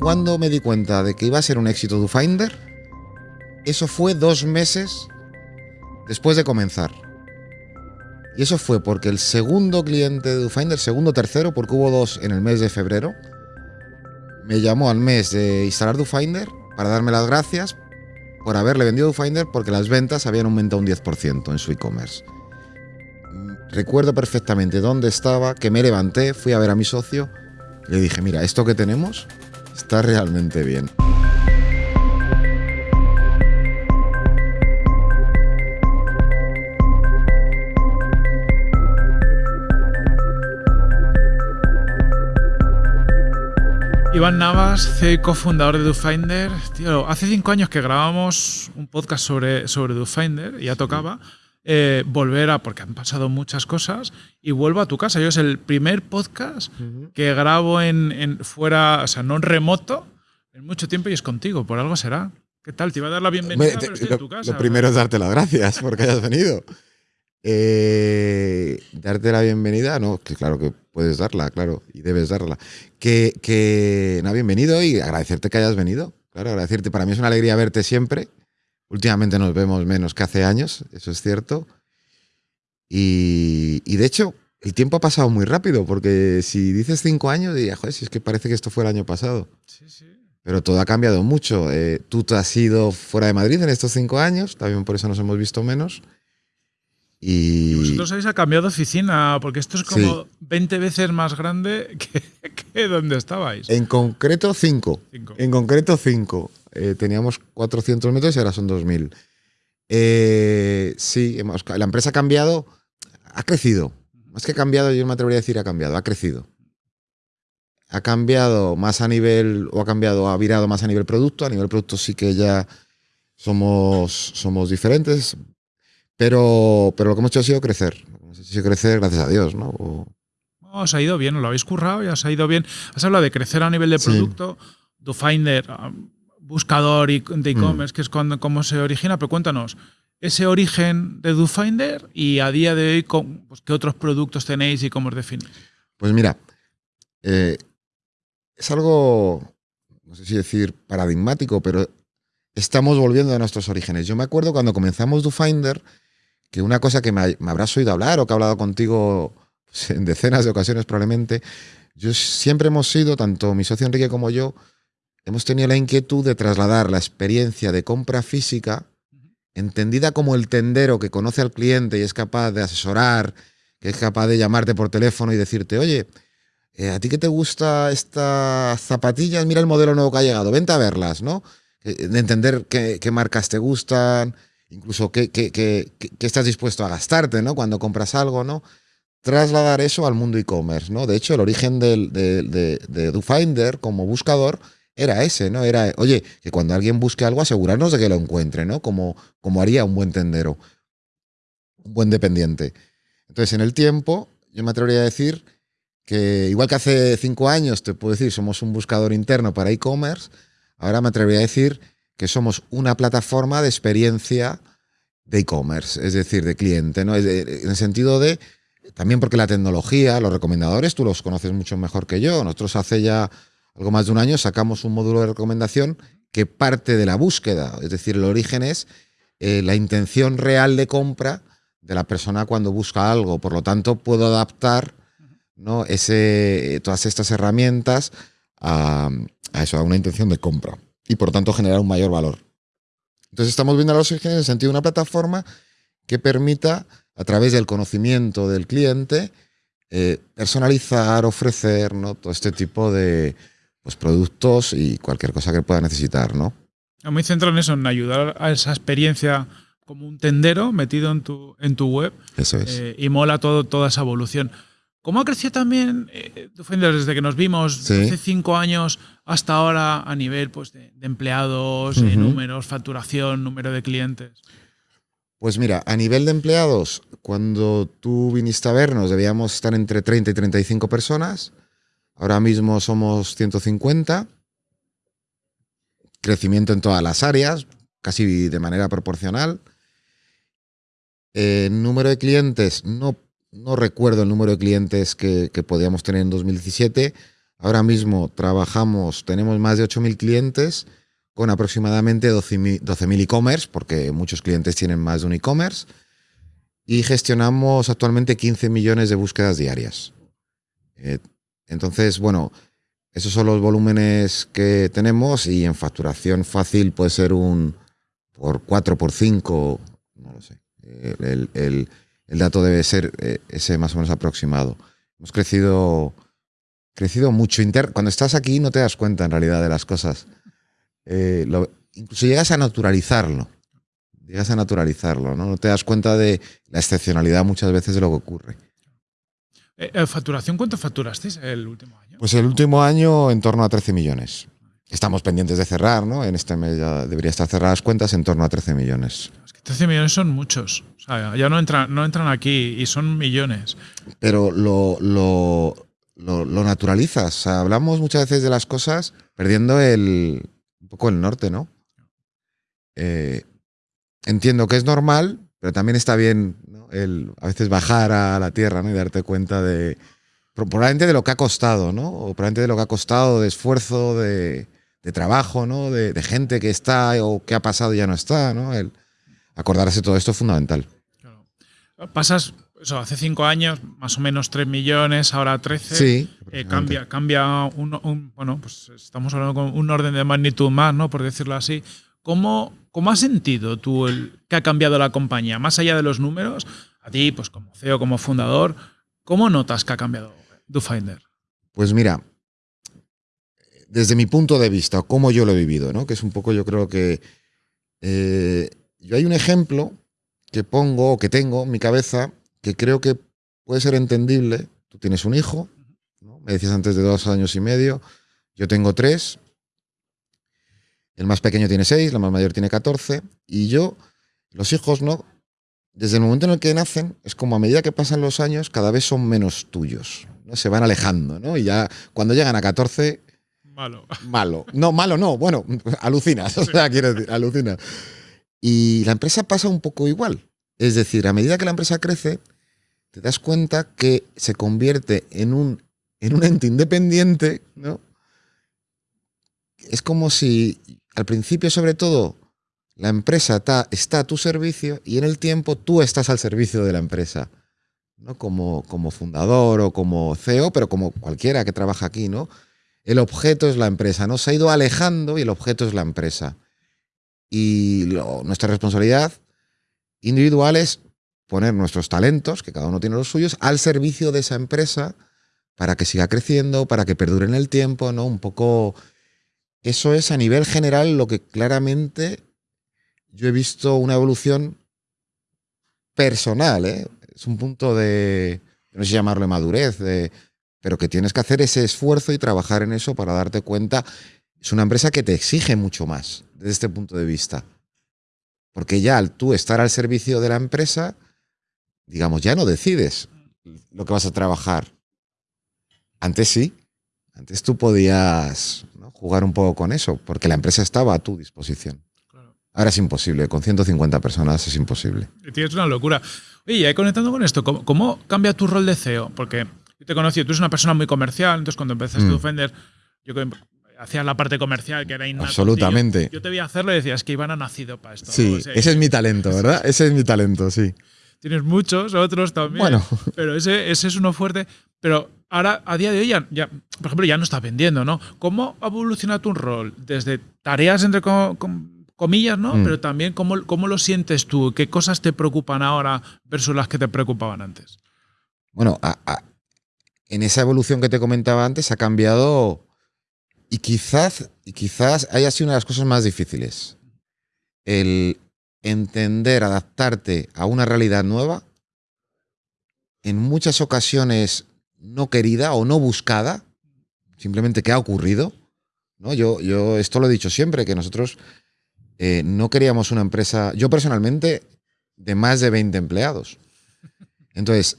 cuando me di cuenta de que iba a ser un éxito DoFinder, eso fue dos meses después de comenzar. Y eso fue porque el segundo cliente de DoFinder, segundo tercero, porque hubo dos en el mes de febrero, me llamó al mes de instalar DoFinder para darme las gracias por haberle vendido DoFinder porque las ventas habían aumentado un 10% en su e-commerce. Recuerdo perfectamente dónde estaba, que me levanté, fui a ver a mi socio, le dije, mira, esto que tenemos está realmente bien. Iván Navas, CEO cofundador de DoFinder. Tío, hace cinco años que grabamos un podcast sobre, sobre DoFinder y ya tocaba eh, volver a, porque han pasado muchas cosas, y vuelvo a tu casa. Yo es el primer podcast que grabo en, fuera, o sea, no en remoto, en mucho tiempo y es contigo, por algo será. ¿Qué tal? Te iba a dar la bienvenida, pero estoy lo, en tu casa. Lo primero es darte las gracias porque hayas venido. Eh, darte la bienvenida, no, que claro que puedes darla, claro, y debes darla. Que, que, no, bienvenido y agradecerte que hayas venido. Claro, agradecerte. Para mí es una alegría verte siempre. Últimamente nos vemos menos que hace años, eso es cierto. Y, y de hecho, el tiempo ha pasado muy rápido, porque si dices cinco años, diría, joder, si es que parece que esto fue el año pasado. Sí, sí. Pero todo ha cambiado mucho. Eh, tú te has ido fuera de Madrid en estos cinco años, también por eso nos hemos visto menos. Y, vosotros habéis cambiado de oficina, porque esto es como 20 veces más grande que, que, donde estabais. En concreto, 5. En concreto, 5. Eh, teníamos 400 metros y ahora son 2000. Eh, sí, hemos, la empresa ha cambiado, ha crecido. Más que cambiado, yo me atrevería a decir ha cambiado, ha crecido. Ha cambiado más a nivel, o ha cambiado, ha virado más a nivel producto. A nivel producto sí que ya somos, somos diferentes. Pero, pero lo que hemos hecho ha sido crecer. Hemos hecho crecer, gracias a Dios, ¿no? O... Os ha ido bien, os lo habéis currado y os ha ido bien. Has hablado de crecer a nivel de producto. Sí. DoFinder, buscador de e-commerce, mm. que es cuando, cómo se origina, pero cuéntanos ese origen de DoFinder y a día de hoy, pues, ¿qué otros productos tenéis y cómo os definís? Pues mira, eh, es algo, no sé si decir paradigmático, pero estamos volviendo a nuestros orígenes. Yo me acuerdo cuando comenzamos DoFinder, que una cosa que me, me, habrás oído hablar o que he hablado contigo pues, en decenas de ocasiones probablemente, yo siempre hemos sido, tanto mi socio Enrique como yo, hemos tenido la inquietud de trasladar la experiencia de compra física, entendida como el tendero que conoce al cliente y es capaz de asesorar, que es capaz de llamarte por teléfono y decirte, oye, eh, ¿a ti que te gusta estas zapatillas? Mira el modelo nuevo que ha llegado, vente a verlas, ¿no? De entender qué, qué marcas te gustan, incluso qué, qué, qué, estás dispuesto a gastarte, ¿no? Cuando compras algo, ¿no? Trasladar eso al mundo e-commerce, ¿no? De hecho, el origen de, de, de DoFinder como buscador era ese, ¿no? Era, oye, que cuando alguien busque algo, asegurarnos de que lo encuentre, ¿no? Como, como haría un buen tendero, un buen dependiente. Entonces, en el tiempo, yo me atrevería a decir que, igual que hace cinco años, te puedo decir, somos un buscador interno para e-commerce, ahora me atrevería a decir que somos una plataforma de experiencia de e-commerce, es decir, de cliente, ¿no? en el sentido de, también porque la tecnología, los recomendadores, tú los conoces mucho mejor que yo. Nosotros hace ya algo más de un año sacamos un módulo de recomendación que parte de la búsqueda, es decir, el origen es eh, la intención real de compra de la persona cuando busca algo. Por lo tanto, puedo adaptar ¿no? Ese, todas estas herramientas a, eso, a una intención de compra y por tanto generar un mayor valor. Entonces estamos viendo los orígenes en el sentido de una plataforma que permita, a través del conocimiento del cliente, eh, personalizar, ofrecer ¿no? todo este tipo de pues, productos y cualquier cosa que pueda necesitar. ¿no? Muy centrado en eso, en ayudar a esa experiencia como un tendero metido en tu, en tu web. Eso es. Eh, y mola todo, toda esa evolución. ¿Cómo ha crecido también eh, desde que nos vimos sí. hace cinco años hasta ahora a nivel pues, de, de empleados, uh -huh. números, facturación, número de clientes? Pues mira, a nivel de empleados, cuando tú viniste a vernos debíamos estar entre 30 y 35 personas. Ahora mismo somos 150. Crecimiento en todas las áreas, casi de manera proporcional. Eh, número de clientes, no no recuerdo el número de clientes que, podíamos tener en 2017. Ahora mismo trabajamos, tenemos más de 8.000 clientes con aproximadamente 12.000 e-commerce, porque muchos clientes tienen más de un e-commerce, y gestionamos actualmente 15 millones de búsquedas diarias. Eh, entonces, bueno, esos son los volúmenes que tenemos y en facturación fácil puede ser un por 4, por 5, no lo sé. El, dato debe ser eh, ese más o menos aproximado. Hemos crecido, crecido mucho. Cuando estás aquí no te das cuenta en realidad de las cosas. Eh, incluso llegas a naturalizarlo. Llegas a naturalizarlo, ¿no? No te das cuenta de la excepcionalidad muchas veces de lo que ocurre. Eh, ¿Facturación cuánto facturasteis el último año? Pues el último año en torno a 13 millones. Estamos pendientes de cerrar, ¿no? En este mes ya debería estar cerradas cuentas en torno a 13 millones. Es que 13 millones son muchos. O sea, ya no entran, no entran aquí y son millones. Pero lo, lo, lo, naturalizas. hablamos muchas veces de las cosas perdiendo el, un poco el norte, ¿no? Eh, entiendo que es normal, pero también está bien el a veces bajar a la tierra ¿no? y darte cuenta de probablemente de lo que ha costado, ¿no? O probablemente de lo que ha costado de esfuerzo, de, de trabajo, ¿no? De, de, gente que está o que ha pasado y ya no está, ¿no? El acordarse de todo esto es fundamental. Pasas, eso, hace cinco años, más o menos 3 millones, ahora 13. Sí. Eh, cambia, cambia un, bueno, pues estamos hablando con un orden de magnitud más, ¿no? Por decirlo así. ¿Cómo, cómo has sentido tú el, que ha cambiado la compañía? Más allá de los números, a ti, pues como CEO, como fundador, ¿cómo notas que ha cambiado DoFinder? Pues mira, desde mi punto de vista, cómo yo lo he vivido, ¿no? que es un poco, yo creo que eh, yo hay un ejemplo que pongo o que tengo en mi cabeza que creo que puede ser entendible. Tú tienes un hijo, me decías antes de dos años y medio, yo tengo tres, el más pequeño tiene seis, la más mayor tiene catorce, y yo, los hijos, ¿no? Desde el momento en el que nacen, es como a medida que pasan los años, cada vez son menos tuyos, ¿no? Se van alejando, ¿no? Y ya cuando llegan a 14... Malo. Malo. No, malo no, bueno, alucinas, o sea, quiero decir, alucinas. Y la empresa pasa un poco igual. Es decir, a medida que la empresa crece, te das cuenta que se convierte en un, en un ente independiente, ¿no? Es como si al principio, sobre todo, la empresa está, a tu servicio y en el tiempo tú estás al servicio de la empresa. ¿no? Como, como fundador o como CEO, pero como cualquiera que trabaja aquí, ¿no? El objeto es la empresa, ¿no? Se ha ido alejando y el objeto es la empresa. Y nuestra responsabilidad individual es poner nuestros talentos, que cada uno tiene los suyos, al servicio de esa empresa para que siga creciendo, para que perdure en el tiempo, ¿no? Un poco... Eso es a nivel general lo que claramente yo he visto una evolución personal, ¿eh? es un punto de, no sé llamarlo madurez, pero que tienes que hacer ese esfuerzo y trabajar en eso para darte cuenta. Es una empresa que te exige mucho más desde este punto de vista. Porque ya al tú estar al servicio de la empresa, digamos, ya no decides lo que vas a trabajar. Antes sí, antes tú podías jugar un poco con eso, porque la empresa estaba a tu disposición. Ahora es imposible, con 150 personas es imposible. Tienes una locura. Oye, conectando con esto, ¿cómo, cambia tu rol de CEO? Porque yo te conocí, tú eres una persona muy comercial, entonces cuando empezaste mm. a Defender, yo hacías la parte comercial que era innato. Absolutamente. Yo, te vi hacerlo y decías que Iván ha nacido para esto. Sí, ese es mi talento, ¿verdad? Ese es mi talento, sí. Tienes muchos, otros también. Bueno. Pero ese, ese es uno fuerte. Pero ahora, a día de hoy, ya, por ejemplo, ya no estás vendiendo, ¿no? ¿Cómo ha evolucionado tu rol? Desde tareas entre comillas, ¿no? Mm. Pero también cómo, cómo lo sientes tú, qué cosas te preocupan ahora versus las que te preocupaban antes. Bueno, en esa evolución que te comentaba antes ha cambiado y quizás, y quizás haya sido una de las cosas más difíciles. El entender, adaptarte a una realidad nueva, en muchas ocasiones no querida o no buscada, simplemente que ha ocurrido. ¿no? Yo, yo esto lo he dicho siempre, que nosotros eh, no queríamos una empresa, yo personalmente, de más de 20 empleados. Entonces,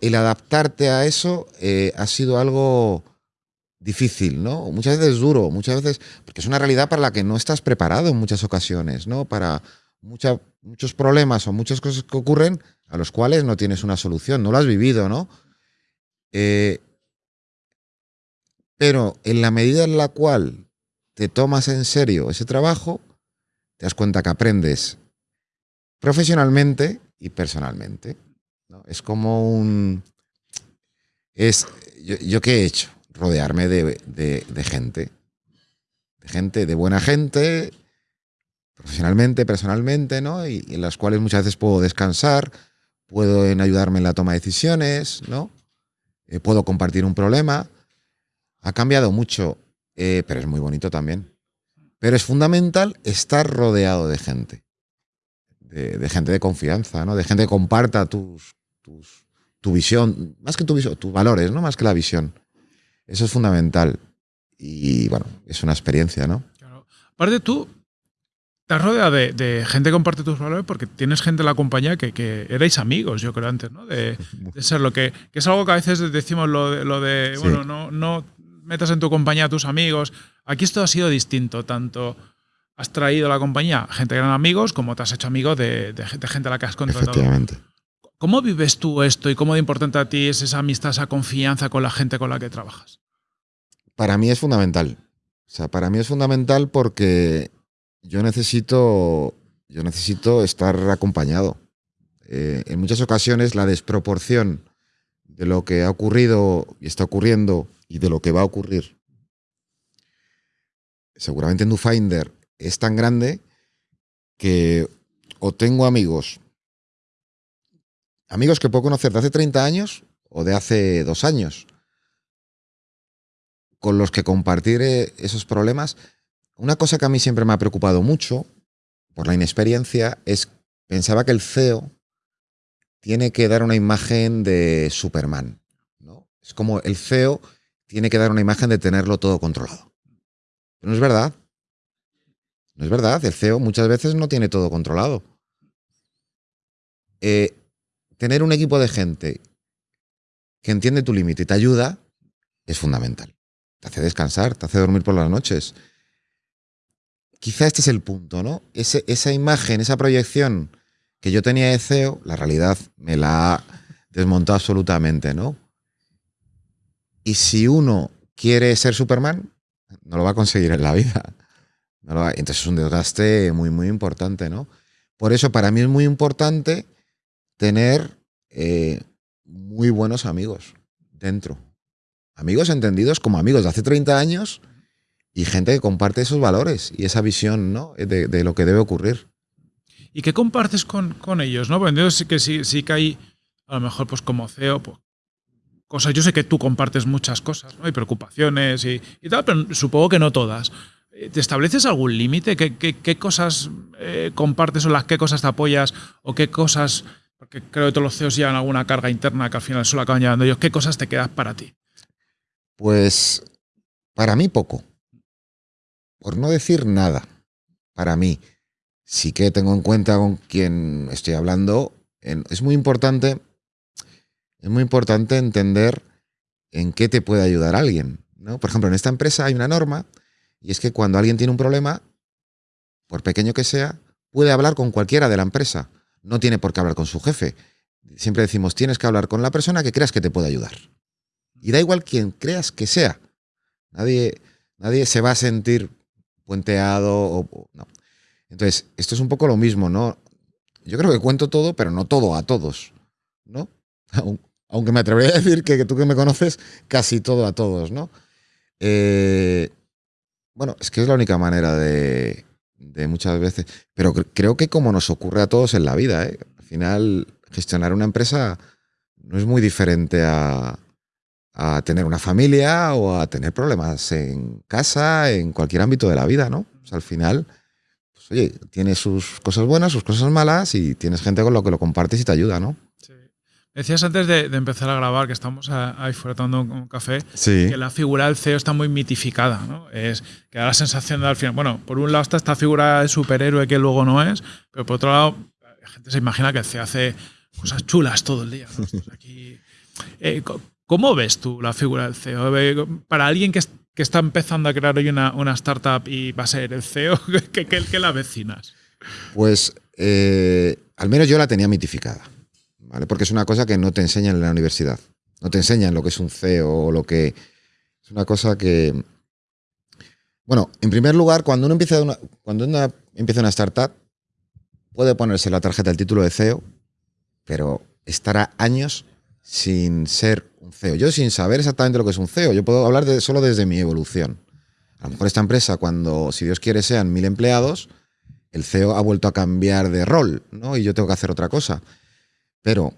el adaptarte a eso eh, ha sido algo difícil, ¿no? Muchas veces duro, muchas veces, porque es una realidad para la que no estás preparado en muchas ocasiones, ¿no? Para muchos problemas o muchas cosas que ocurren a los cuales no tienes una solución, no lo has vivido, ¿no? Eh, Pero en la medida en la cual te tomas en serio ese trabajo, te das cuenta que aprendes profesionalmente y personalmente. ¿no? Es como un... Es, yo, qué he hecho? Rodearme de, de, de gente. De gente, de buena gente, profesionalmente, personalmente, ¿no? Y, y en las cuales muchas veces puedo descansar, puedo en ayudarme en la toma de decisiones, ¿no? Eh, puedo compartir un problema. Ha cambiado mucho, eh, pero es muy bonito también. Pero es fundamental estar rodeado de gente, de, gente de confianza, ¿no? De gente que comparta tus, tus, tu visión, más que tu visión, tus valores, ¿no? Más que la visión. Eso es fundamental. Y bueno, es una experiencia, ¿no? Claro. Aparte, tú te has rodeado de, de, gente que comparte tus valores porque tienes gente en la compañía que, que erais amigos, yo creo, antes, ¿no? De, de, ser lo que, que es algo que a veces decimos lo de, lo de sí. bueno, no, no metas en tu compañía a tus amigos. Aquí esto ha sido distinto, tanto has traído a la compañía gente que eran amigos como te has hecho amigo de, de, de gente a la que has contratado. Efectivamente. ¿Cómo vives tú esto y cómo de importante a ti es esa amistad, esa confianza con la gente con la que trabajas? Para mí es fundamental. O sea, para mí es fundamental porque yo necesito, yo necesito estar acompañado. Eh, en muchas ocasiones la desproporción de lo que ha ocurrido y está ocurriendo y de lo que va a ocurrir, seguramente en DoFinder es tan grande que o tengo amigos, amigos que puedo conocer de hace 30 años o de hace dos años, con los que compartir esos problemas. Una cosa que a mí siempre me ha preocupado mucho, por la inexperiencia, es pensaba que el CEO tiene que dar una imagen de Superman. ¿no? Es como el CEO tiene que dar una imagen de tenerlo todo controlado. Pero no es verdad. No es verdad. El CEO muchas veces no tiene todo controlado. Eh, tener un equipo de gente que entiende tu límite y te ayuda es fundamental. Te hace descansar, te hace dormir por las noches. Quizá este es el punto, ¿no? Esa imagen, esa proyección que yo tenía de CEO, la realidad me la ha desmontado absolutamente, ¿no? Y si uno quiere ser Superman, no lo va a conseguir en la vida. No va, entonces es un desgaste muy, muy importante, ¿no? Por eso para mí es muy importante tener eh, muy buenos amigos dentro. Amigos entendidos como amigos de hace 30 años y gente que comparte esos valores y esa visión ¿no? de, de lo que debe ocurrir. ¿Y qué compartes con, con ellos? ¿no? Porque sí que sí, sí que hay, a lo mejor, pues como CEO, pues, cosas. Yo sé que tú compartes muchas cosas, ¿no? Hay preocupaciones y, y tal, pero supongo que no todas. ¿Te estableces algún límite? ¿Qué, qué, qué cosas eh, compartes o las qué cosas te apoyas o qué cosas, porque creo que todos los CEOs llevan alguna carga interna que al final solo acaban llevando ellos, ¿qué cosas te quedas para ti? Pues para mí poco. Por no decir nada. Para mí. Sí que tengo en cuenta con quién estoy hablando. Es muy importante. Es muy importante entender en qué te puede ayudar alguien. ¿no? Por ejemplo, en esta empresa hay una norma y es que cuando alguien tiene un problema, por pequeño que sea, puede hablar con cualquiera de la empresa. No tiene por qué hablar con su jefe. Siempre decimos, tienes que hablar con la persona que creas que te puede ayudar. Y da igual quien creas que sea. Nadie, nadie se va a sentir puenteado. Entonces, esto es un poco lo mismo, ¿no? Yo creo que cuento todo, pero no todo a todos, ¿no? Aunque me atrevería a decir que, que tú que me conoces, casi todo a todos, ¿no? Eh, bueno, es que es la única manera de, de muchas veces. Pero creo que como nos ocurre a todos en la vida, ¿eh? al final gestionar una empresa no es muy diferente a, a, tener una familia o a tener problemas en casa, en cualquier ámbito de la vida, ¿no? O sea, al final, pues, oye, tiene sus cosas buenas, sus cosas malas y tienes gente con lo que lo compartes y te ayuda, ¿no? Sí. Decías antes de, de, empezar a grabar, que estamos ahí fuera tomando un café, sí. que la figura del CEO está muy mitificada, ¿no? Es que da la sensación de al final, bueno, por un lado está esta figura de superhéroe que luego no es, pero por otro lado, la gente se imagina que el CEO hace cosas chulas todo el día. ¿no? Pues aquí, eh, ¿Cómo ves tú la figura del CEO? Para alguien que, que está empezando a crear hoy una, startup y va a ser el CEO, ¿qué, qué, qué la vecinas? Pues eh, al menos yo la tenía mitificada. ¿vale? Porque es una cosa que no te enseñan en la universidad. No te enseñan lo que es un CEO o lo que... Es una cosa que. Bueno, en primer lugar, cuando uno empieza una, cuando uno empieza una startup, puede ponerse la tarjeta del título de CEO, pero estará años sin ser un CEO. Yo sin saber exactamente lo que es un CEO, yo puedo hablar solo desde mi evolución. A lo mejor esta empresa, cuando, si Dios quiere, sean mil empleados, el CEO ha vuelto a cambiar de rol, ¿no? Y yo tengo que hacer otra cosa. Pero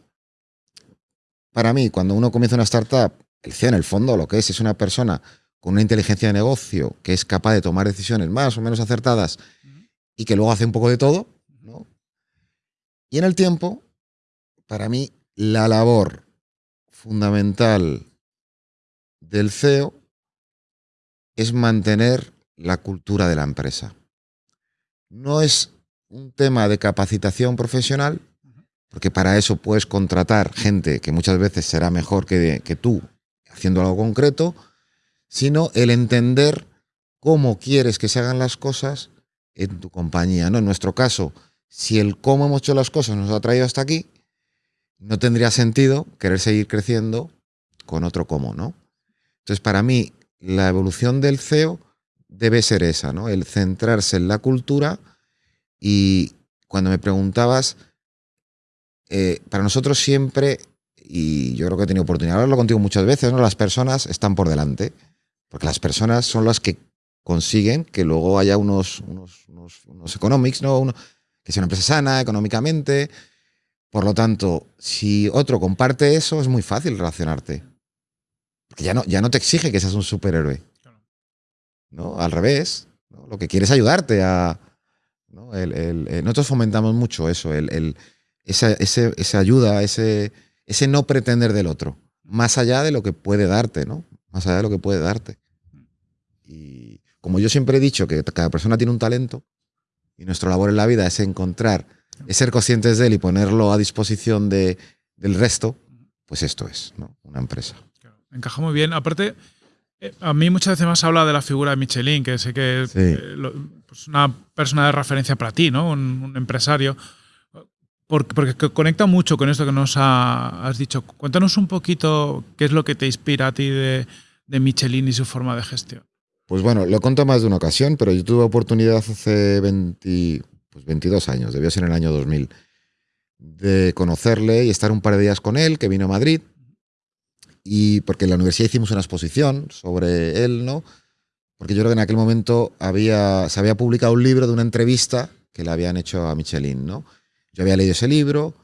para mí, cuando uno comienza una startup, el CEO en el fondo lo que es es una persona con una inteligencia de negocio que es capaz de tomar decisiones más o menos acertadas y que luego hace un poco de todo, ¿no? Y en el tiempo, para mí, la labor fundamental del CEO es mantener la cultura de la empresa. No es un tema de capacitación profesional, porque para eso puedes contratar gente que muchas veces será mejor que, tú haciendo algo concreto, sino el entender cómo quieres que se hagan las cosas en tu compañía. ¿no? En nuestro caso, si el cómo hemos hecho las cosas nos ha traído hasta aquí, no tendría sentido querer seguir creciendo con otro cómo, ¿no? Entonces, para mí, la evolución del CEO debe ser esa, ¿no? El centrarse en la cultura y cuando me preguntabas, eh, para nosotros siempre, y yo creo que he tenido oportunidad de hablarlo contigo muchas veces, ¿no? Las personas están por delante, porque las personas son las que consiguen que luego haya unos, unos, unos, economics, ¿no? que sea una empresa sana económicamente. Por lo tanto, si otro comparte eso, es muy fácil relacionarte. Porque ya no, ya no te exige que seas un superhéroe. ¿no? Al revés, lo que quiere es ayudarte a... Eh, nosotros fomentamos mucho eso, el, esa, esa, ayuda, ese, ese no pretender del otro, más allá de lo que puede darte, ¿no? Más allá de lo que puede darte. Y como yo siempre he dicho que cada persona tiene un talento y nuestra labor en la vida es encontrar, es ser conscientes de él y ponerlo a disposición de, del resto, pues esto es, ¿no? Una empresa. Encaja muy bien. Aparte, eh, a mí muchas veces más habla de la figura de Michelin, que sé que es eh, pues una persona de referencia para ti, ¿no? Un, empresario. Porque, conecta mucho con esto que nos has dicho. Cuéntanos un poquito qué es lo que te inspira a ti de, Michelin y su forma de gestión. Pues bueno, lo conto más de una ocasión, pero yo tuve oportunidad hace 20, pues 22 años, debió ser en el año 2000, de conocerle y estar un par de días con él, que vino a Madrid y porque en la universidad hicimos una exposición sobre él, ¿no? Porque yo creo que en aquel momento había, se había publicado un libro de una entrevista que le habían hecho a Michelin, ¿no? Yo había leído ese libro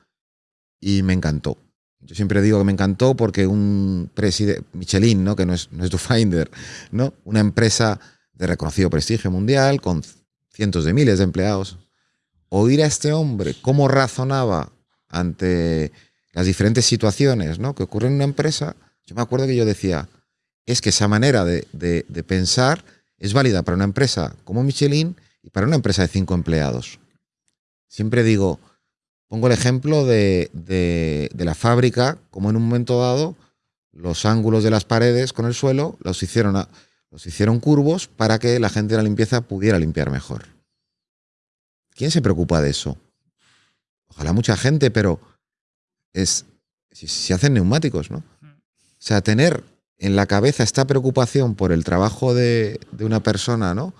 y me encantó. Yo siempre digo que me encantó porque un presidente, Michelin, ¿no? que no es, no es Finder, ¿no? una empresa de reconocido prestigio mundial con cientos de miles de empleados, oír a este hombre cómo razonaba ante las diferentes situaciones ¿no? que ocurren en una empresa, yo me acuerdo que yo decía, es que esa manera de, pensar es válida para una empresa como Michelin y para una empresa de cinco empleados. Siempre digo, pongo el ejemplo de, la fábrica, como en un momento dado los ángulos de las paredes con el suelo los hicieron, los hicieron curvos para que la gente de la limpieza pudiera limpiar mejor. ¿Quién se preocupa de eso? Ojalá mucha gente, pero es si, se hacen neumáticos, ¿no? O sea, tener en la cabeza esta preocupación por el trabajo de, una persona, ¿no?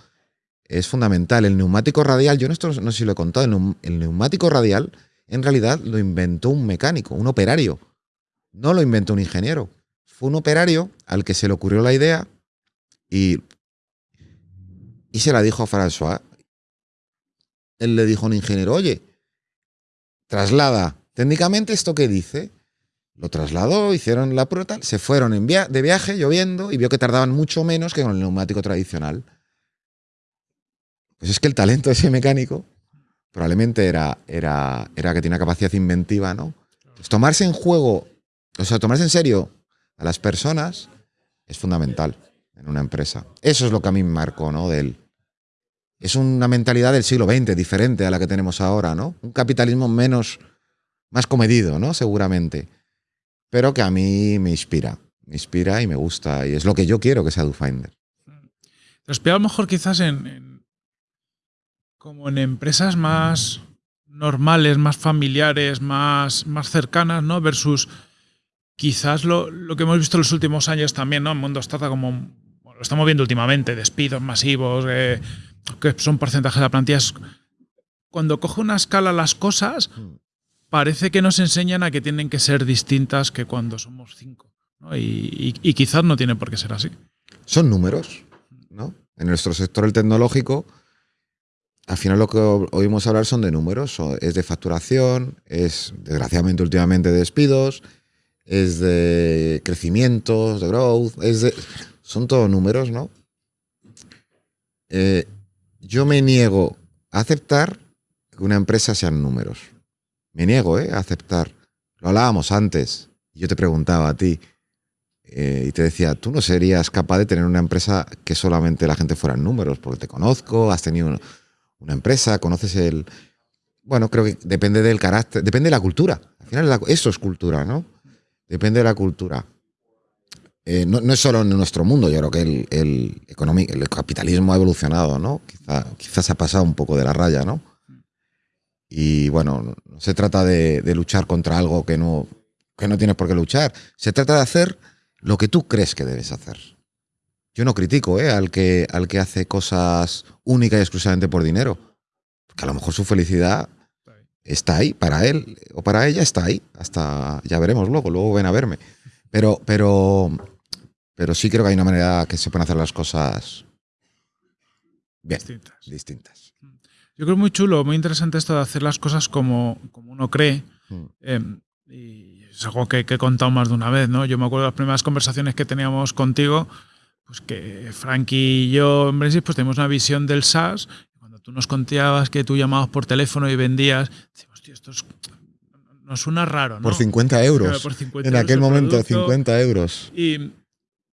Es fundamental. El neumático radial, yo esto no sé si lo he contado, el, neumático radial en realidad lo inventó un mecánico, un operario. No lo inventó un ingeniero. Fue un operario al que se le ocurrió la idea y, y se la dijo a François. Él le dijo a un ingeniero, oye, traslada técnicamente esto que dice lo trasladó, hicieron la prueba, se fueron en de viaje lloviendo y vio que tardaban mucho menos que con el neumático tradicional. Pues es que el talento de ese mecánico probablemente era, era, era que tiene una capacidad inventiva, ¿no? Tomarse en juego, o sea, tomarse en serio a las personas es fundamental en una empresa. Eso es lo que a mí me marcó, ¿no? De. Es una mentalidad del siglo XX, diferente a la que tenemos ahora, ¿no? Un capitalismo menos, más comedido, ¿no? Seguramente pero que a mí me inspira, me inspira y me gusta, y es lo que yo quiero que sea DoFinder. Te inspira a lo mejor quizás en, como en empresas más normales, más familiares, más, más cercanas, ¿no? Versus quizás lo, que hemos visto en los últimos años también, ¿no? En mundo startup como lo estamos viendo últimamente, despidos masivos, eh, que son porcentajes de la plantilla. Cuando coge una escala las cosas, Mm. parece que nos enseñan a que tienen que ser distintas que cuando somos cinco. ¿no? Y, y- y quizás no tiene por qué ser así. Son números, ¿no? En nuestro sector el tecnológico, al final lo que oímos hablar son de números, es de facturación, es desgraciadamente últimamente de despidos, es de crecimientos, de growth, es de, son todos números, ¿no? Eh, yo me niego a aceptar que una empresa sean números. Me niego ¿eh? a aceptar. Lo hablábamos antes. Yo te preguntaba a ti, eh, y te decía, tú no serías capaz de tener una empresa que solamente la gente fuera números, porque te conozco, has tenido una, empresa, conoces el... Bueno, creo que depende del carácter, depende de la cultura. Al final eso es cultura, ¿no? Depende de la cultura. Eh, no, no es solo en nuestro mundo, yo creo que el, el, el capitalismo ha evolucionado, ¿no? Quizá, quizás ha pasado un poco de la raya, ¿no? Y bueno, no- se trata de, de luchar contra algo que no, que no tienes por qué luchar. Se trata de hacer lo que tú crees que debes hacer. Yo no critico ¿eh? al, que, al que hace cosas únicas y exclusivamente por dinero. Que a lo mejor su felicidad está ahí, para él o para ella está ahí. Hasta ya veremos luego, luego ven a verme. Pero, pero, pero sí creo que hay una manera que se pueden hacer las cosas bien, Distintas. distintas. Yo creo muy chulo, muy interesante esto de hacer las cosas como, como uno cree. Mm. Eh, y es algo que, que he contado más de una vez, ¿no? Yo me acuerdo de las primeras conversaciones que teníamos contigo, pues que Frankie y yo en Brexit pues tenemos una visión del SaaS. Cuando tú nos contabas que tú llamabas por teléfono y vendías, decimos, tío, esto es- nos suena raro, ¿no? Por 50 euros. Claro, por 50 en euros aquel el momento, producto. 50 euros. Y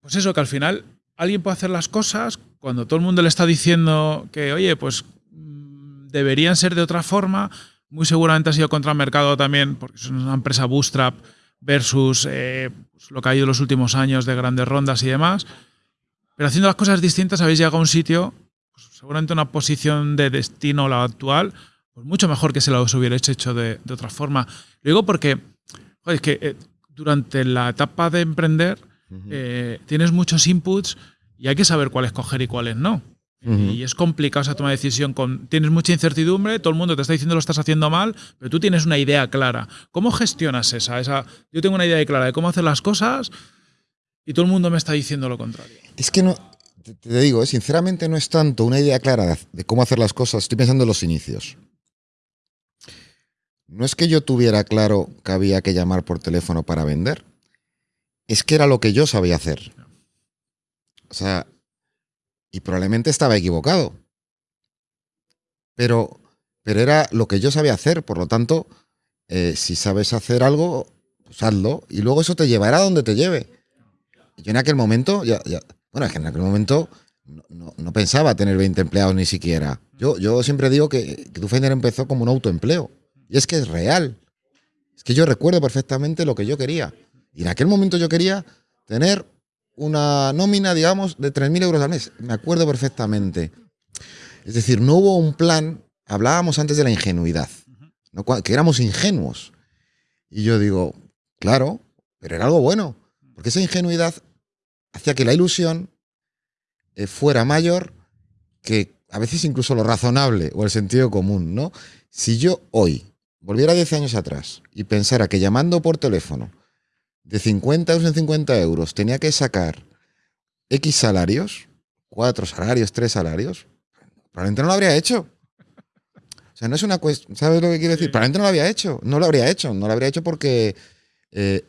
pues eso, que al final alguien puede hacer las cosas cuando todo el mundo le está diciendo que, oye, pues mm, deberían ser de otra forma. Muy seguramente ha sido contra el mercado también, porque es una empresa bootstrap versus eh, pues, lo que ha ido los últimos años de grandes rondas y demás. Pero haciendo las cosas distintas habéis llegado a un sitio, pues, seguramente una posición de destino la actual, pues mucho mejor que se lo hubierais hecho de, de otra forma. Lo digo porque, joder, es que eh, durante la etapa de emprender eh, tienes muchos inputs y hay que saber cuál escoger y cuáles no. Y es complicado esa toma de decisión. Con, tienes mucha incertidumbre, todo el mundo te está diciendo lo estás haciendo mal, pero tú tienes una idea clara. ¿Cómo gestionas esa? esa yo tengo una idea clara de cómo hacer las cosas y todo el mundo me está diciendo lo contrario. Es que no, te, te digo, eh, sinceramente no es tanto una idea clara de, de cómo hacer las cosas. Estoy pensando en los inicios. No es que yo tuviera claro que había que llamar por teléfono para vender. Es que era lo que yo sabía hacer. O sea, y probablemente estaba equivocado. Pero, pero era lo que yo sabía hacer. Por lo tanto, eh, si sabes hacer algo, pues hazlo. Y luego eso te llevará a donde te lleve. Yo en aquel momento, ya, ya- bueno, es que en aquel momento no, no- pensaba tener 20 empleados ni siquiera. Yo, yo siempre digo que, que empezó como un autoempleo. Y es que es real. Es que yo recuerdo perfectamente lo que yo quería. Y en aquel momento yo quería tener una nómina, digamos, de 3.000 euros al mes. Me acuerdo perfectamente. Es decir, no hubo un plan, hablábamos antes de la ingenuidad, que éramos ingenuos. Y yo digo, claro, pero era algo bueno, porque esa ingenuidad hacía que la ilusión eh, fuera mayor que a veces incluso lo razonable o el sentido común, ¿no? Si yo hoy volviera 10 años atrás y pensara que llamando por teléfono de 50 euros en 50 euros tenía que sacar X salarios, cuatro salarios, tres salarios, probablemente no lo habría hecho. O sea, no es una cuestión, ¿sabes lo que quiero decir? Sí. Probablemente no lo había hecho, no lo habría hecho, no lo habría hecho porque eh,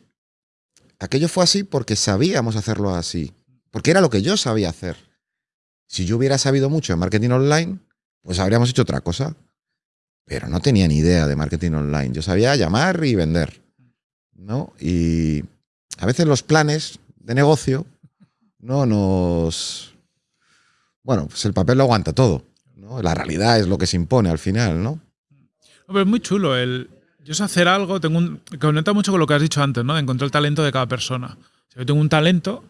aquello fue así porque sabíamos hacerlo así, porque era lo que yo sabía hacer. Si yo hubiera sabido mucho de marketing online, pues habríamos hecho otra cosa. Pero no tenía ni idea de marketing online. Yo sabía llamar y vender. ¿No? Y a veces los planes de negocio no nos. Bueno, pues el papel lo aguanta todo. ¿no? La realidad es lo que se impone al final, ¿no? Pero es muy chulo. El, yo sé hacer algo, tengo un, conecta mucho con lo que has dicho antes, ¿no? De encontrar el talento de cada persona. Si yo tengo un talento,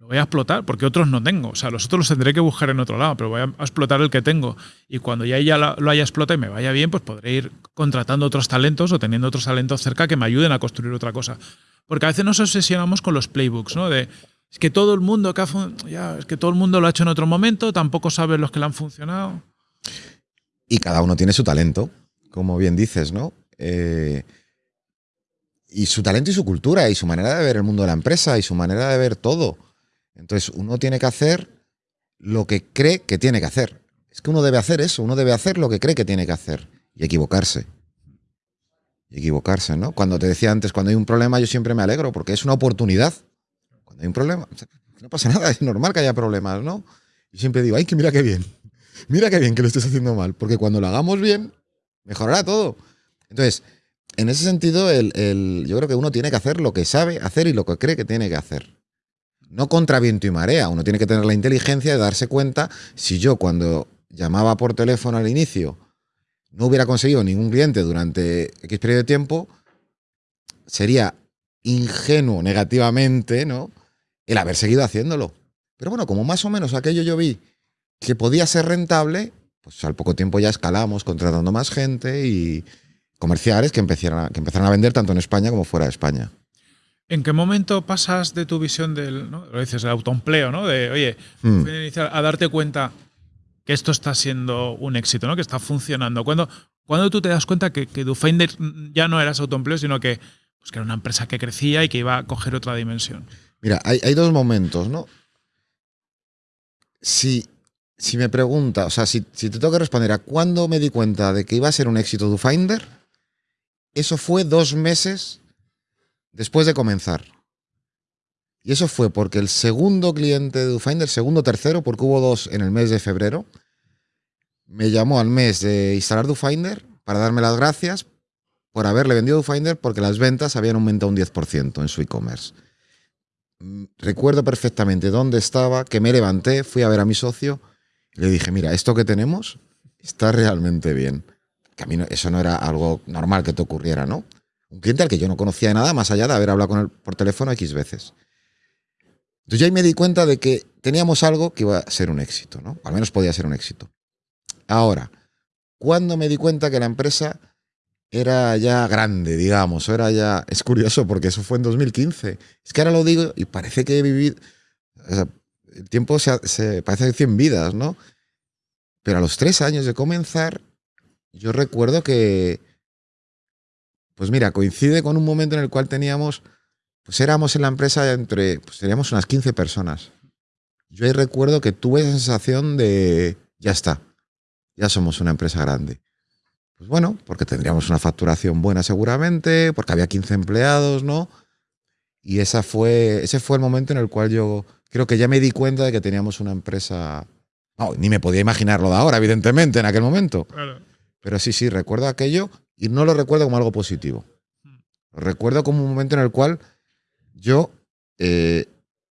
lo voy a explotar, porque otros no tengo. O sea, los otros los tendré que buscar en otro lado, pero voy a explotar el que tengo. Y cuando ya, ya lo, haya explotado y me vaya bien, pues podré ir contratando otros talentos o teniendo otros talentos cerca que me ayuden a construir otra cosa. Porque a veces nos obsesionamos con los playbooks, ¿no? De Es que todo el mundo que ha ya, es que todo el mundo lo ha hecho en otro momento, tampoco sabes los que le han funcionado. Y cada uno tiene su talento, como bien dices, ¿no? Eh, y su talento y su cultura y su manera de ver el mundo de la empresa y su manera de ver todo. Entonces uno tiene que hacer lo que cree que tiene que hacer. Es que uno debe hacer eso, uno debe hacer lo que cree que tiene que hacer y equivocarse. Y equivocarse, ¿no? Cuando te decía antes, cuando hay un problema, yo siempre me alegro porque es una oportunidad. Cuando hay un problema, no pasa nada, es normal que haya problemas, ¿no? Y siempre digo, ay, que mira qué bien, mira qué bien que lo estés haciendo mal, porque cuando lo hagamos bien, mejorará todo. Entonces, en ese sentido, el, yo creo que uno tiene que hacer lo que sabe hacer y lo que cree que tiene que hacer. No contra viento y marea, uno tiene que tener la inteligencia de darse cuenta si yo cuando llamaba por teléfono al inicio no hubiera conseguido ningún cliente durante X periodo de tiempo, sería ingenuo negativamente, ¿no? El haber seguido haciéndolo. Pero bueno, como más o menos aquello yo vi que podía ser rentable, pues al poco tiempo ya escalamos contratando más gente y comerciales que que empezaron a vender tanto en España como fuera de España. ¿En qué momento pasas de tu visión del, ¿no? lo dices, el autoempleo, ¿no? De, oye, Hmm. a darte cuenta que esto está siendo un éxito, ¿no? Que está funcionando. ¿Cuándo, cuando tú te das cuenta que, que DoFinder ya no era ese autoempleo, sino que, pues, que era una empresa que crecía y que iba a coger otra dimensión? Mira, hay, hay dos momentos, ¿no? Si, si me pregunta, o sea, si, si te tengo que responder a cuándo me di cuenta de que iba a ser un éxito DoFinder, eso fue dos meses después de comenzar. Y eso fue porque el segundo cliente de DoFinder, segundo tercero, porque hubo dos en el mes de febrero, me llamó al mes de instalar DoFinder para darme las gracias por haberle vendido DoFinder porque las ventas habían aumentado un 10% en su e-commerce. Mm, Recuerdo perfectamente dónde estaba, que me levanté, fui a ver a mi socio y le dije, mira, esto que tenemos está realmente bien. Que a mí no- eso no era algo normal que te ocurriera, ¿no? Un cliente al que yo no conocía de nada más allá de haber hablado con él por teléfono X veces. Entonces ya ahí me di cuenta de que teníamos algo que iba a ser un éxito, ¿no? Al menos podía ser un éxito. Ahora, ¿cuándo me di cuenta que la empresa era ya grande, digamos? Era ya... Es curioso porque eso fue en 2015. Es que ahora lo digo y parece que he vivido... o el tiempo se, se parece de 100 vidas, ¿no? Pero a los tres años de comenzar, yo recuerdo que... Pues mira, coincide con un momento en el cual teníamos... Pues éramos en la empresa entre... Pues teníamos unas 15 personas. Yo ahí recuerdo que tuve esa sensación de... Ya está. Ya somos una empresa grande. Pues bueno, porque tendríamos una facturación buena seguramente, porque había 15 empleados, ¿no? Y esa fue, ese fue el momento en el cual yo creo que ya me di cuenta de que teníamos una empresa... No, ni me podía imaginarlo de ahora, evidentemente, en aquel momento. Claro. Pero sí, sí, recuerdo aquello y no lo recuerdo como algo positivo. Lo recuerdo como un momento en el cual yo eh,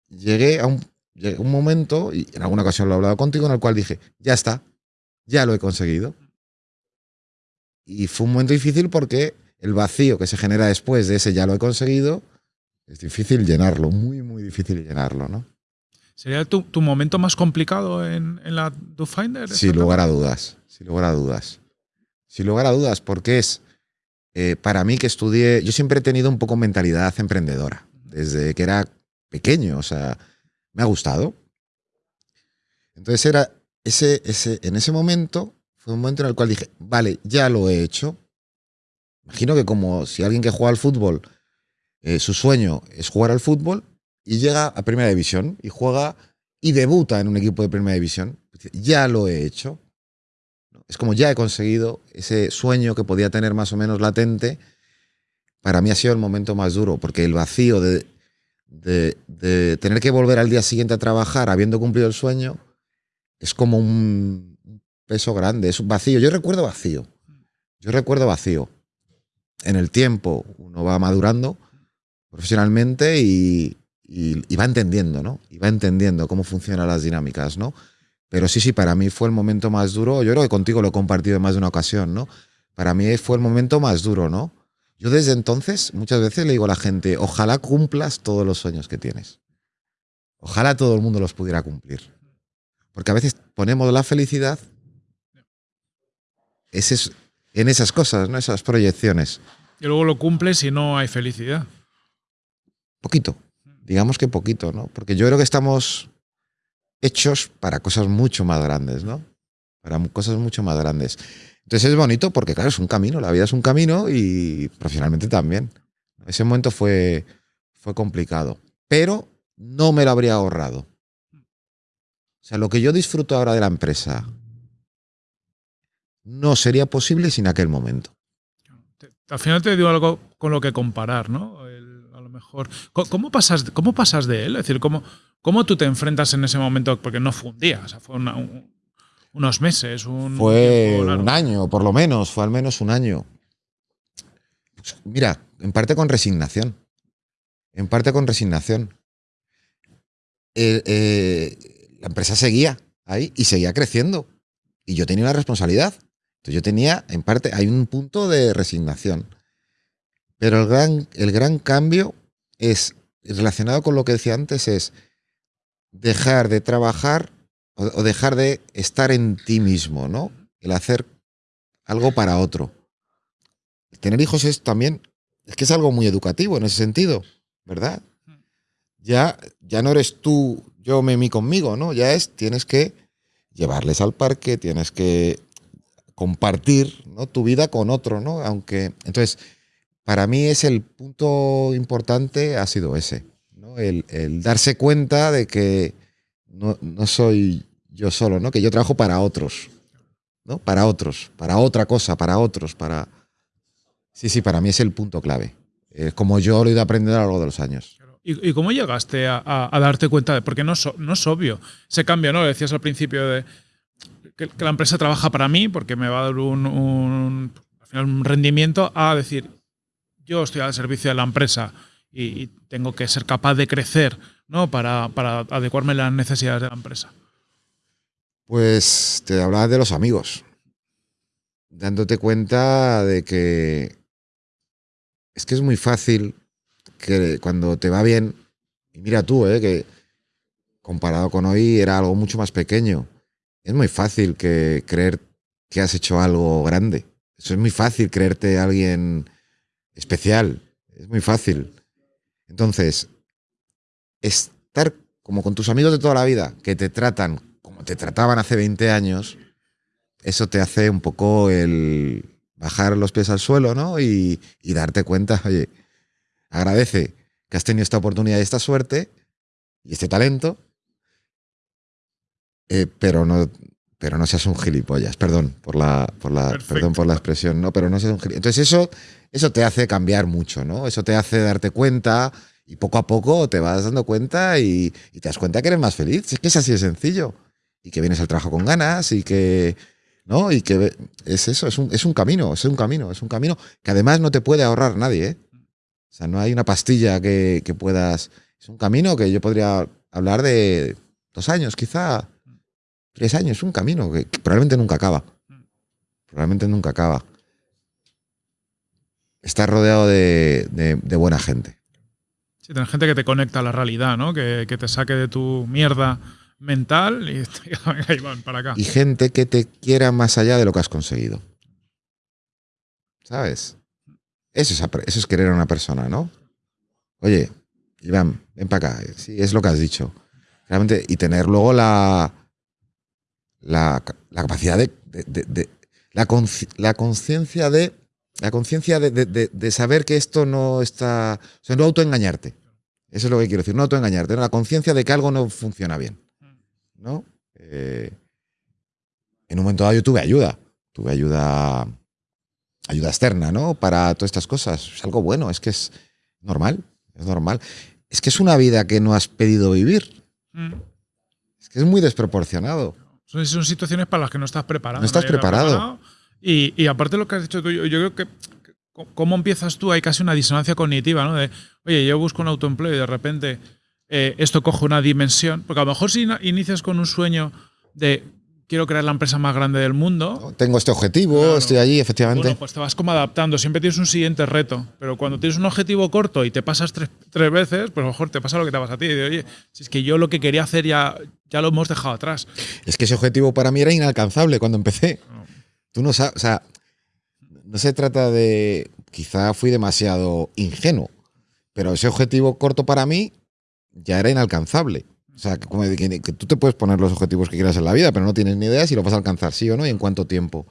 llegué a un, llegué a un momento, y en alguna ocasión lo he hablado contigo, en el cual dije, ya está, ya lo he conseguido. Y fue un momento difícil porque el vacío que se genera después de ese ya lo he conseguido, es difícil llenarlo, muy, muy difícil llenarlo, ¿no? ¿Sería tu, tu momento más complicado en, en la DoFinder? Sin lugar a dudas, sin lugar a dudas. Sin lugar a dudas, porque es, eh, para mí que estudié, yo siempre he tenido un poco mentalidad emprendedora, desde que era pequeño, o sea, me ha gustado. Entonces era ese, ese, en ese momento, fue un momento en el cual dije, vale, ya lo he hecho. Imagino que como si alguien que juega al fútbol, eh, su sueño es jugar al fútbol y llega a primera división y juega y debuta en un equipo de primera división, ya lo he hecho. Es como ya he conseguido ese sueño que podía tener más o menos latente. Para mí ha sido el momento más duro, porque el vacío de, tener que volver al día siguiente a trabajar habiendo cumplido el sueño es como un peso grande, es un vacío. Yo recuerdo vacío. Yo recuerdo vacío. En el tiempo uno va madurando profesionalmente y, y va entendiendo, ¿no? Y va entendiendo cómo funcionan las dinámicas, ¿no? Pero sí, sí, para mí fue el momento más duro. Yo creo que contigo lo he compartido en más de una ocasión, ¿no? Para mí fue el momento más duro, ¿no? Yo desde entonces muchas veces le digo a la gente, ojalá cumplas todos los sueños que tienes. Ojalá todo el mundo los pudiera cumplir. Porque a veces ponemos la felicidad en esas cosas, ¿no? Esas proyecciones. Y luego lo cumples y no hay felicidad. Poquito. digamos que poquito, ¿no? Porque yo creo que estamos hechos para cosas mucho más grandes, ¿no? Para cosas mucho más grandes. Entonces es bonito porque, claro, es un camino, la vida es un camino y profesionalmente también. Ese momento fue, fue complicado, pero no me lo habría ahorrado. O sea, lo que yo disfruto ahora de la empresa no sería posible sin aquel momento. Al final te digo algo con lo que comparar, ¿no? Mejor. ¿Cómo pasas, ¿Cómo pasas de él? Es decir, ¿cómo, ¿cómo tú te enfrentas en ese momento? Porque no fue un día, o sea, fue unos meses. Un fue un año, por lo menos, fue al menos un año. Pues, mira, en parte con resignación. En parte con resignación. Eh, eh, la empresa seguía ahí y seguía creciendo. Y yo tenía una responsabilidad. Entonces yo tenía, en parte, hay un punto de resignación. Pero el gran, el gran cambio es, relacionado con lo que decía antes, es dejar de trabajar o, dejar de estar en ti mismo, ¿no? El hacer algo para otro. Tener hijos es también, es que es algo muy educativo en ese sentido, ¿verdad? Ya, ya no eres tú, yo me mí conmigo, ¿no? Ya es, tienes que llevarles al parque, tienes que compartir ¿no? tu vida con otro, ¿no? Aunque, entonces, para mí es el punto importante, ha sido ese, ¿no? El, darse cuenta de que no, no, soy yo solo, ¿no? Que yo trabajo para otros, ¿no? Para otros, para otra cosa, para otros, para... Sí, sí, para mí es el punto clave. Es como yo lo he ido aprendiendo a lo largo de los años. ¿Y, cómo llegaste a, darte cuenta de.? Porque no, no es obvio. Se cambia, ¿no? Decías al principio de que, la empresa trabaja para mí porque me va a dar un, un, rendimiento a decir, yo estoy al servicio de la empresa y, tengo que ser capaz de crecer ¿no? para, para adecuarme a las necesidades de la empresa. Pues te hablaba de los amigos, dándote cuenta de que es que es muy fácil que cuando te va bien, y mira tú, ¿eh? que comparado con hoy era algo mucho más pequeño, es muy fácil que creer que has hecho algo grande. Eso es muy fácil creerte alguien especial. Es muy fácil. Entonces, estar como con tus amigos de toda la vida, que te tratan como te trataban hace 20 años, eso te hace un poco el bajar los pies al suelo, ¿no? Y, darte cuenta, oye, agradece que has tenido esta oportunidad y esta suerte y este talento eh, pero no pero no seas un gilipollas, perdón por la, por la, perdón por la expresión, no, pero no seas un gilipollas. Entonces eso, eso te hace cambiar mucho, ¿no? Eso te hace darte cuenta y poco a poco te vas dando cuenta y, te das cuenta que eres más feliz. Es que es así de sencillo. Y que vienes al trabajo con ganas y que, ¿no? Y que es eso, es un, es un camino, es un camino, es un camino que además no te puede ahorrar nadie, ¿eh? O sea, no hay una pastilla que, que puedas... Es un camino que yo podría hablar de dos años, quizá, Tres años, un camino que, probablemente nunca acaba. Probablemente nunca acaba. Estás rodeado de, buena gente. Sí, tener gente que te conecta a la realidad, ¿no? Que, te saque de tu mierda mental y, ahí van para acá. Y gente que te quiera más allá de lo que has conseguido. ¿Sabes? Eso es, eso es querer a una persona, ¿no? Oye, Iván, ven para acá. Sí, es lo que has dicho. Realmente, y tener luego la, la, capacidad de, la conciencia de la conciencia de, saber que esto no está, o sea, no autoengañarte. Eso es lo que quiero decir, no autoengañarte, la conciencia de que algo no funciona bien. ¿no? Eh, en un momento dado yo tuve ayuda, tuve ayuda, ayuda externa, ¿no? Para todas estas cosas. Es algo bueno, es que es normal, es normal. Es que es una vida que no has pedido vivir. Mm. Es que es muy desproporcionado. Son, situaciones para las que no estás preparado. No estás preparado. Y, y, aparte lo que has dicho tú, yo, creo que cómo empiezas tú, hay casi una disonancia cognitiva, ¿no? De, oye, yo busco un autoempleo y de repente eh, esto coge una dimensión. Porque a lo mejor si inicias con un sueño de quiero crear la empresa más grande del mundo. Tengo este objetivo, estoy allí, efectivamente. Bueno, pues te vas como adaptando, siempre tienes un siguiente reto. Pero cuando tienes un objetivo corto y te pasas tres, veces, pues a lo mejor te pasa lo que te pasa a ti. Oye, si es que yo lo que quería hacer ya, ya lo hemos dejado atrás. Es que ese objetivo para mí era inalcanzable cuando empecé. Tú no sabes, o sea, no se trata de, quizá fui demasiado ingenuo, pero ese objetivo corto para mí ya era inalcanzable. O sea, que, como que- que tú te puedes poner los objetivos que quieras en la vida, pero no tienes ni idea si lo vas a alcanzar, sí o no, y en cuánto tiempo.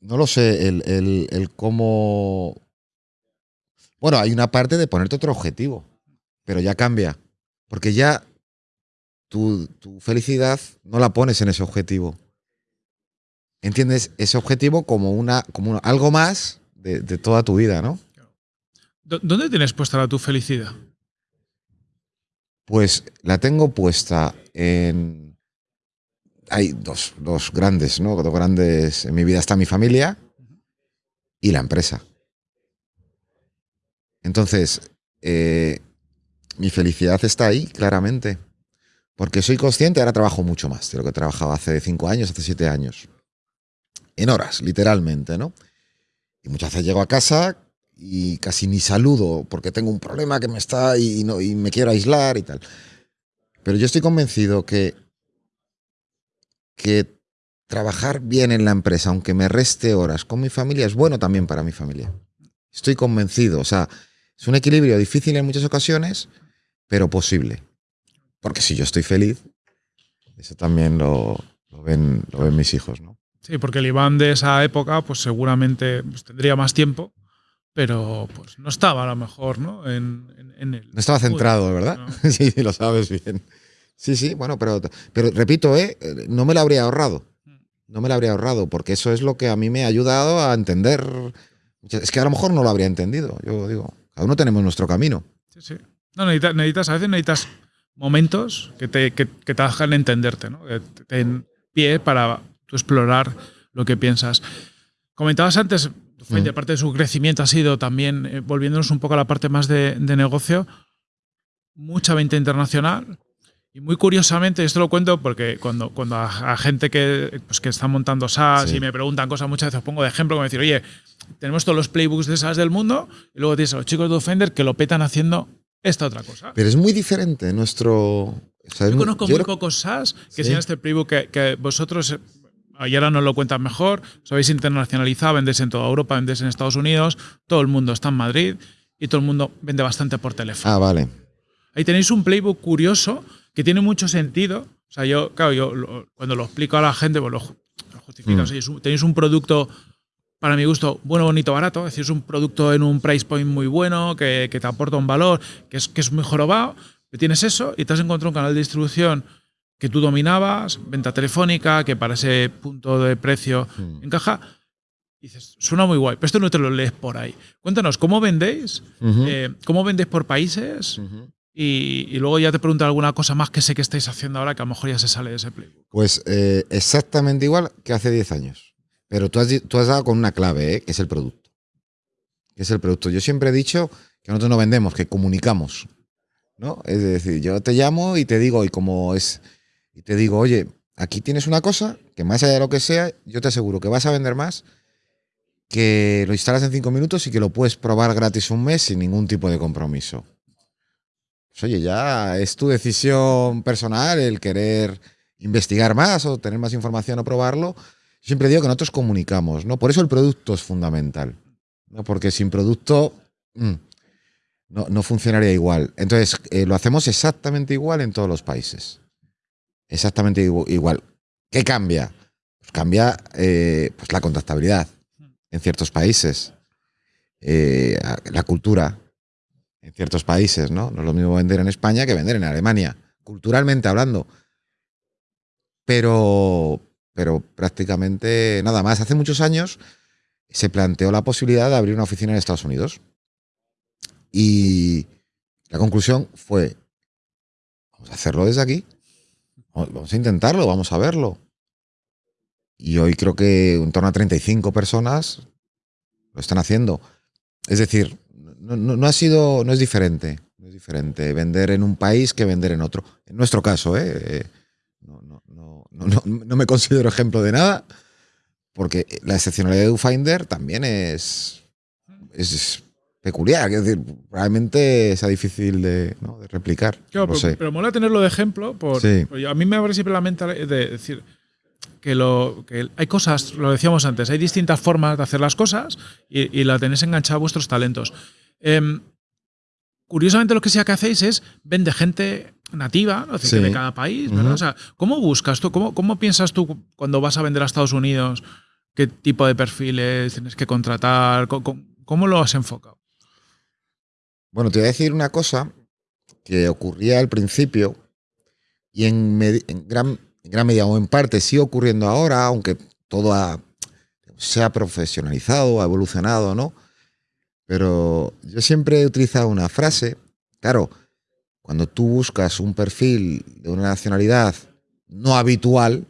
No lo sé, el, el- el cómo... Bueno, hay una parte de ponerte otro objetivo, pero ya cambia. Porque ya tu, tu felicidad no la pones en ese objetivo. ¿Entiendes? Ese objetivo como, una, como algo más de, toda tu vida, ¿no? ¿Dó- ¿Dónde tienes puesta la tu felicidad? Pues la tengo puesta en. Hay dos, dos grandes, ¿no? Dos grandes. En mi vida está mi familia y la empresa. Entonces, eh, mi felicidad está ahí, claramente. Porque soy consciente, ahora trabajo mucho más de lo que trabajaba hace cinco años, hace siete años. En horas, literalmente, ¿no? Y muchas veces llego a casa y casi ni saludo porque tengo un problema que me está y, no, y me quiero aislar y tal. Pero yo estoy convencido que, que trabajar bien en la empresa, aunque me reste horas con mi familia, es bueno también para mi familia. Estoy convencido. O sea, es un equilibrio difícil en muchas ocasiones, pero posible. Porque si yo estoy feliz, eso también lo, lo ven, lo ven mis hijos, ¿no? Sí, porque el Iván de esa época, pues seguramente pues, tendría más tiempo, pero pues no estaba a lo mejor, ¿no? En, en, en el. No estaba centrado, ¿verdad? ¿no? Sí, lo sabes bien. Sí, sí, bueno, pero, pero repito, ¿eh? no me lo habría ahorrado. No me lo habría ahorrado, porque eso es lo que a mí me ha ayudado a entender. Es que a lo mejor no lo habría entendido. Yo digo, cada uno tenemos nuestro camino. Sí, sí. No, necesitas, necesitas, a veces necesitas momentos que te, que, que te hagan entenderte, ¿no? Que te den pie para tú explorar lo que piensas. Comentabas antes, Finder, Mm. parte de su crecimiento ha sido también, eh, volviéndonos un poco a la parte más de, de negocio, mucha venta internacional. Y muy curiosamente, esto lo cuento porque cuando, cuando a, a gente que, pues, que está montando SaaS Sí. y me preguntan cosas, muchas veces os pongo de ejemplo, como decir, oye, tenemos todos los playbooks de SaaS del mundo y luego tienes a los chicos de Offender que lo petan haciendo esta otra cosa. Pero es muy diferente nuestro. o sea, Yo conozco yo muy creo- pocos SaaS que Sí. sean este playbook que, que vosotros, y ahora nos lo cuentan mejor, os habéis internacionalizado, vendéis en toda Europa, vendéis en Estados Unidos, todo el mundo está en Madrid y todo el mundo vende bastante por teléfono. Ah, vale. Ahí tenéis un playbook curioso que tiene mucho sentido. O sea, yo, claro, yo lo- cuando lo explico a la gente, pues lo, lo justifico. Mm. O sea, es un- tenéis un producto, para mi gusto, bueno, bonito, barato. Es decir, es un producto en un price point muy bueno, que, que te aporta un valor, que es, que es muy jorobado. Tienes eso y te has encontrado un canal de distribución que tú dominabas, venta telefónica, que para ese punto de precio Mm. encaja. Y dices, suena muy guay, pero esto no te lo lees por ahí. Cuéntanos, ¿cómo vendéis? Eh, ¿Cómo vendéis por países? Y, y luego ya te pregunto alguna cosa más que sé que estáis haciendo ahora que a lo mejor ya se sale de ese playbook. Pues eh, exactamente igual que hace 10 años. Pero tú has, tú has dado con una clave, ¿eh? que es el producto. Que es el producto. Yo siempre he dicho que nosotros no vendemos, que comunicamos. ¿no? Es decir, yo te llamo y te digo, y como es, y te digo, oye, aquí tienes una cosa que más allá de lo que sea, yo te aseguro que vas a vender más, que lo instalas en cinco minutos y que lo puedes probar gratis un mes sin ningún tipo de compromiso. Pues oye, ya es tu decisión personal el querer investigar más o tener más información o probarlo. Siempre digo que nosotros comunicamos, ¿no? Por eso el producto es fundamental. ¿no? Porque sin producto mm, no, no funcionaría igual. Entonces, eh, lo hacemos exactamente igual en todos los países. Exactamente igu- igual. ¿Qué cambia? Pues cambia eh, pues la contactabilidad en ciertos países. Eh, la cultura en ciertos países, ¿no? No es lo mismo vender en España que vender en Alemania, culturalmente hablando. Pero, pero prácticamente nada más. Hace muchos años se planteó la posibilidad de abrir una oficina en Estados Unidos. Y la conclusión fue, vamos a hacerlo desde aquí. Vamos a intentarlo, vamos a verlo. Y hoy creo que en torno a 35 personas lo están haciendo. Es decir, no, ha sido, no es diferente. No es diferente vender en un país que vender en otro. En nuestro caso, ¿eh? No, me considero ejemplo de nada, porque la excepcionalidad de DoFinder también es peculiar. Es decir, probablemente sea difícil de, ¿no? de replicar. Claro, no pero, sé. pero mola tenerlo de ejemplo. Por, Sí. porque a mí me abre siempre la mente de decir que, lo, que hay cosas, lo decíamos antes, hay distintas formas de hacer las cosas y, y la tenéis enganchada a vuestros talentos. Em, curiosamente lo que sea que hacéis es vende gente nativa, ¿no? Sí. de cada país, ¿verdad? Ujú. O sea, ¿cómo buscas tú? Cómo, ¿Cómo piensas tú cuando vas a vender a Estados Unidos? ¿Qué tipo de perfiles tienes que contratar? ¿Cómo, cómo- cómo lo has enfocado? Bueno, te voy a decir una cosa que ocurría al principio y en, en gran, en gran medida o en parte sigue ocurriendo ahora, aunque todo ha- se ha profesionalizado, ha evolucionado, ¿no? Pero yo siempre he utilizado una frase, claro, cuando tú buscas un perfil de una nacionalidad no habitual,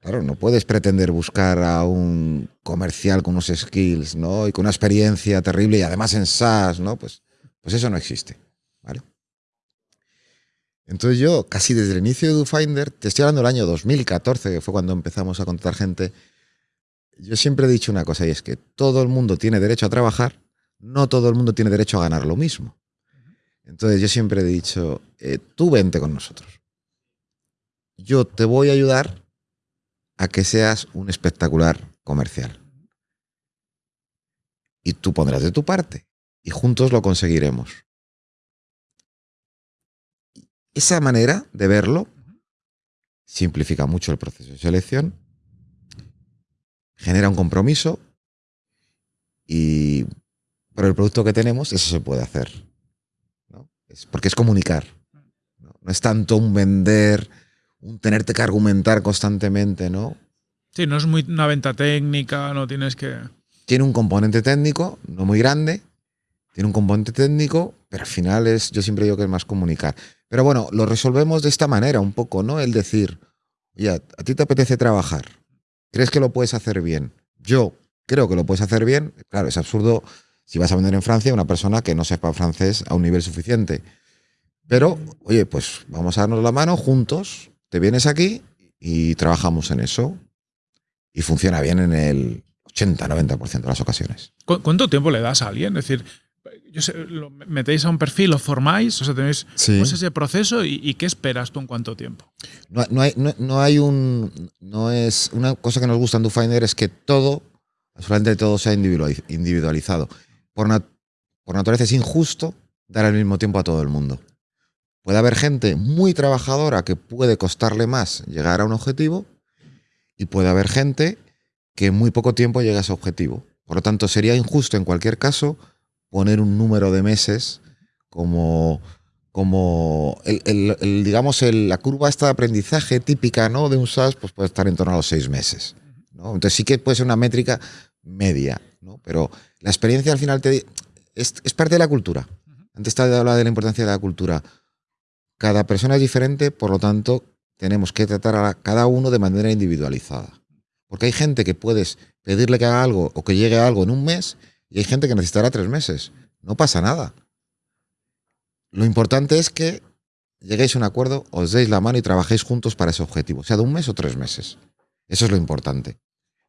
claro, no puedes pretender buscar a un comercial con unos skills, ¿no? Y con una experiencia terrible y además en SaaS, ¿no? Pues, pues eso no existe, ¿vale? Entonces yo, casi desde el inicio de DoFinder, te estoy hablando del año 2014, que fue cuando empezamos a contratar gente, yo siempre he dicho una cosa y es que todo el mundo tiene derecho a trabajar, no todo el mundo tiene derecho a ganar lo mismo. Entonces yo siempre he dicho, eh, tú vente con nosotros. Yo te voy a ayudar a que seas un espectacular comercial. Y tú pondrás de tu parte. Y juntos lo conseguiremos. Esa manera de verlo simplifica mucho el proceso de selección, genera un compromiso y por el producto que tenemos eso se puede hacer. ¿no? Es porque es comunicar. ¿no? No es tanto un vender, un tenerte que argumentar constantemente, ¿no? Sí, no es muy una venta técnica, no tienes que. tiene un componente técnico, no muy grande, tiene un componente técnico, pero al final es, yo siempre digo que es más comunicar. Pero bueno, lo resolvemos de esta manera un poco, ¿no? El decir, oye, a ti te apetece trabajar, ¿crees que lo puedes hacer bien? Yo creo que lo puedes hacer bien. Claro, es absurdo si vas a vender en Francia a una persona que no sepa francés a un nivel suficiente. Pero, oye, pues vamos a darnos la mano juntos, te vienes aquí y trabajamos en eso. Y funciona bien en el 80-90% de las ocasiones. ¿Cu- ¿Cuánto tiempo le das a alguien? Es decir, yo sé, lo metéis a un perfil, lo formáis, o sea, tenéis Sí. ¿cómo es ese proceso y, y qué esperas tú en cuánto tiempo? No, no hay, no, no hay un. No es. Una cosa que nos gusta en DoFinder es que todo, absolutamente todo, sea individualiz- individualizado. Por, nat- por naturaleza es injusto dar al mismo tiempo a todo el mundo. Puede haber gente muy trabajadora que puede costarle más llegar a un objetivo y puede haber gente que en muy poco tiempo llega a ese objetivo. Por lo tanto, sería injusto en cualquier caso poner un número de meses como, como el, el- el, digamos, el- la curva esta de aprendizaje típica ¿no? de un SaaS pues puede estar en torno a los seis meses. ¿no? Entonces sí que puede ser una métrica media, ¿no? pero la experiencia al final te, es, es parte de la cultura. Antes te hablaba de la importancia de la cultura. Cada persona es diferente, por lo tanto, tenemos que tratar a cada uno de manera individualizada. Porque hay gente que puedes pedirle que haga algo o que llegue a algo en un mes y hay gente que necesitará tres meses. No pasa nada. Lo importante es que lleguéis a un acuerdo, os deis la mano y trabajéis juntos para ese objetivo, sea de un mes o tres meses. Eso es lo importante.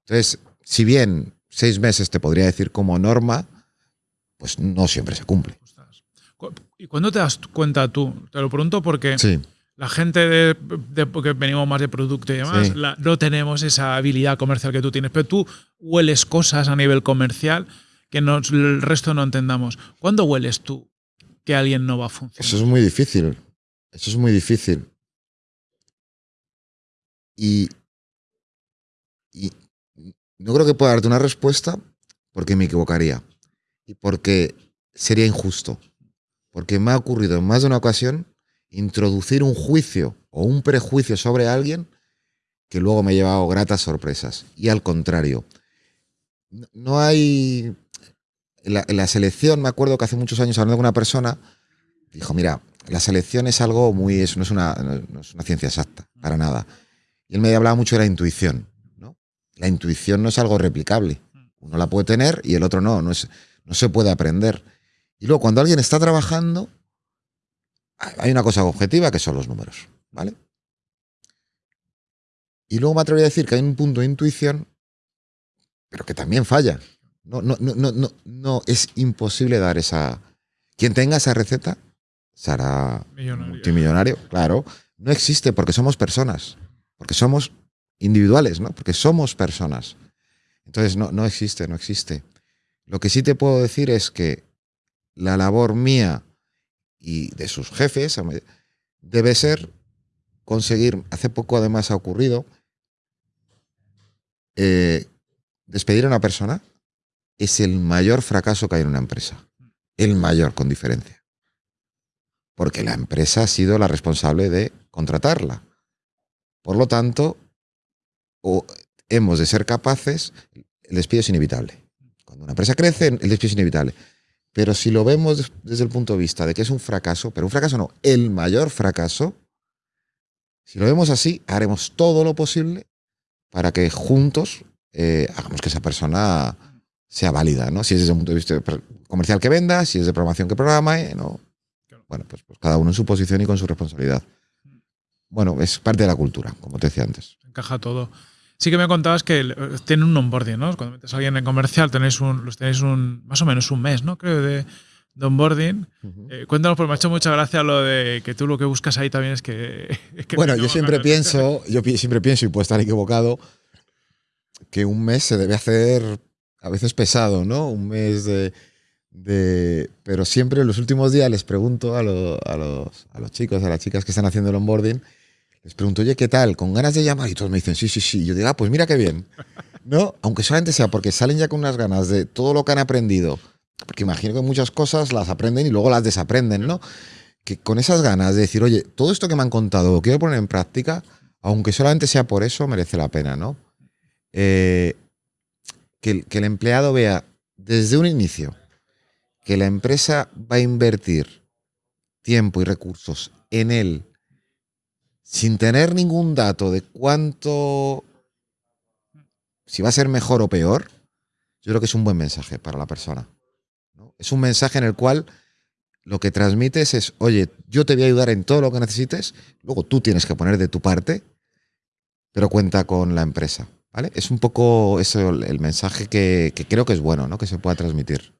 Entonces, si bien seis meses te podría decir como norma, pues no siempre se cumple. ¿Y cuándo te das cuenta tú? Te lo pregunto porque Sí, la gente de, de- que venimos más de producto y demás, Sí. la- no tenemos esa habilidad comercial que tú tienes, pero tú hueles cosas a nivel comercial que nos- el resto no entendamos. ¿Cuándo hueles tú que alguien no va a funcionar? eso es muy difícil. Eso es muy difícil. Y, y no creo que pueda darte una respuesta porque me equivocaría y porque sería injusto. Porque me ha ocurrido en más de una ocasión introducir un juicio o un prejuicio sobre alguien que luego me ha llevado gratas sorpresas. Y al contrario, no- hay... En la, en la selección, me acuerdo que hace muchos años hablando con una persona, dijo, mira, la selección es algo muy... es- no, es una, no es una ciencia exacta, para nada. Y él me hablaba mucho de la intuición. ¿no? La intuición no es algo replicable. Uno la puede tener y el otro no, no, es, no se puede aprender. Y luego, cuando alguien está trabajando, hay una cosa objetiva que son los números, ¿vale? Y luego me atrevería a decir que hay un punto de intuición, pero que también falla. No, no, no, no, no, no es imposible dar esa. Quien tenga esa receta será Millonario. multimillonario, claro. No existe porque somos personas, porque somos individuales, ¿no? Porque somos personas. Entonces no, no existe, no existe. Lo que sí te puedo decir es que la labor mía y de sus jefes debe ser conseguir, hace poco además ha ocurrido, eh, despedir a una persona es el mayor fracaso que hay en una empresa. El mayor, con diferencia. Porque la empresa ha sido la responsable de contratarla. Por lo tanto, hemos de ser capaces, el despido es inevitable. Cuando una empresa crece, el despido es inevitable. Pero si lo vemos desde el punto de vista de que es un fracaso, pero un fracaso no, el mayor fracaso, si lo vemos así, haremos todo lo posible para que juntos eh, hagamos que esa persona sea válida, ¿no? Si es desde el punto de vista comercial que venda, si es de programación que programa, ¿no? Bueno, pues, pues, cada uno en su posición y con su responsabilidad. Bueno, es parte de la cultura, como te decía antes. Encaja todo. Sí que me contabas que tienen un onboarding, ¿no? Cuando metes a alguien en comercial tenéis un, los tenéis un, más o menos un mes, ¿no? Creo de, onboarding. Eh, cuéntanos, porque me ha hecho mucha gracia lo de que tú lo que buscas ahí también es que... bueno, yo siempre pienso, yo siempre pienso, y puedo estar equivocado, que un mes se debe hacer a veces pesado, ¿no? Un mes de... de pero siempre en los últimos días les pregunto a, a, los, a los chicos, a las chicas que están haciendo el onboarding, les pregunto, oye, ¿qué tal? ¿Con ganas de llamar? Y todos me dicen, sí, sí, sí. Yo digo, ah, pues mira qué bien. ¿No? Aunque solamente sea porque salen ya con unas ganas de todo lo que han aprendido. Porque imagino que muchas cosas las aprenden y luego las desaprenden, ¿no? Que con esas ganas de decir, oye, todo esto que me han contado lo quiero poner en práctica, aunque solamente sea por eso, merece la pena, ¿no? Eh, que, que el empleado vea desde un inicio que la empresa va a invertir tiempo y recursos en él sin tener ningún dato de cuánto, si va a ser mejor o peor, yo creo que es un buen mensaje para la persona. Es un mensaje en el cual lo que transmites es, oye, yo te voy a ayudar en todo lo que necesites, luego tú tienes que poner de tu parte, pero cuenta con la empresa. ¿vale? Es un poco eso el, mensaje que, creo que es bueno, ¿no? que se pueda transmitir.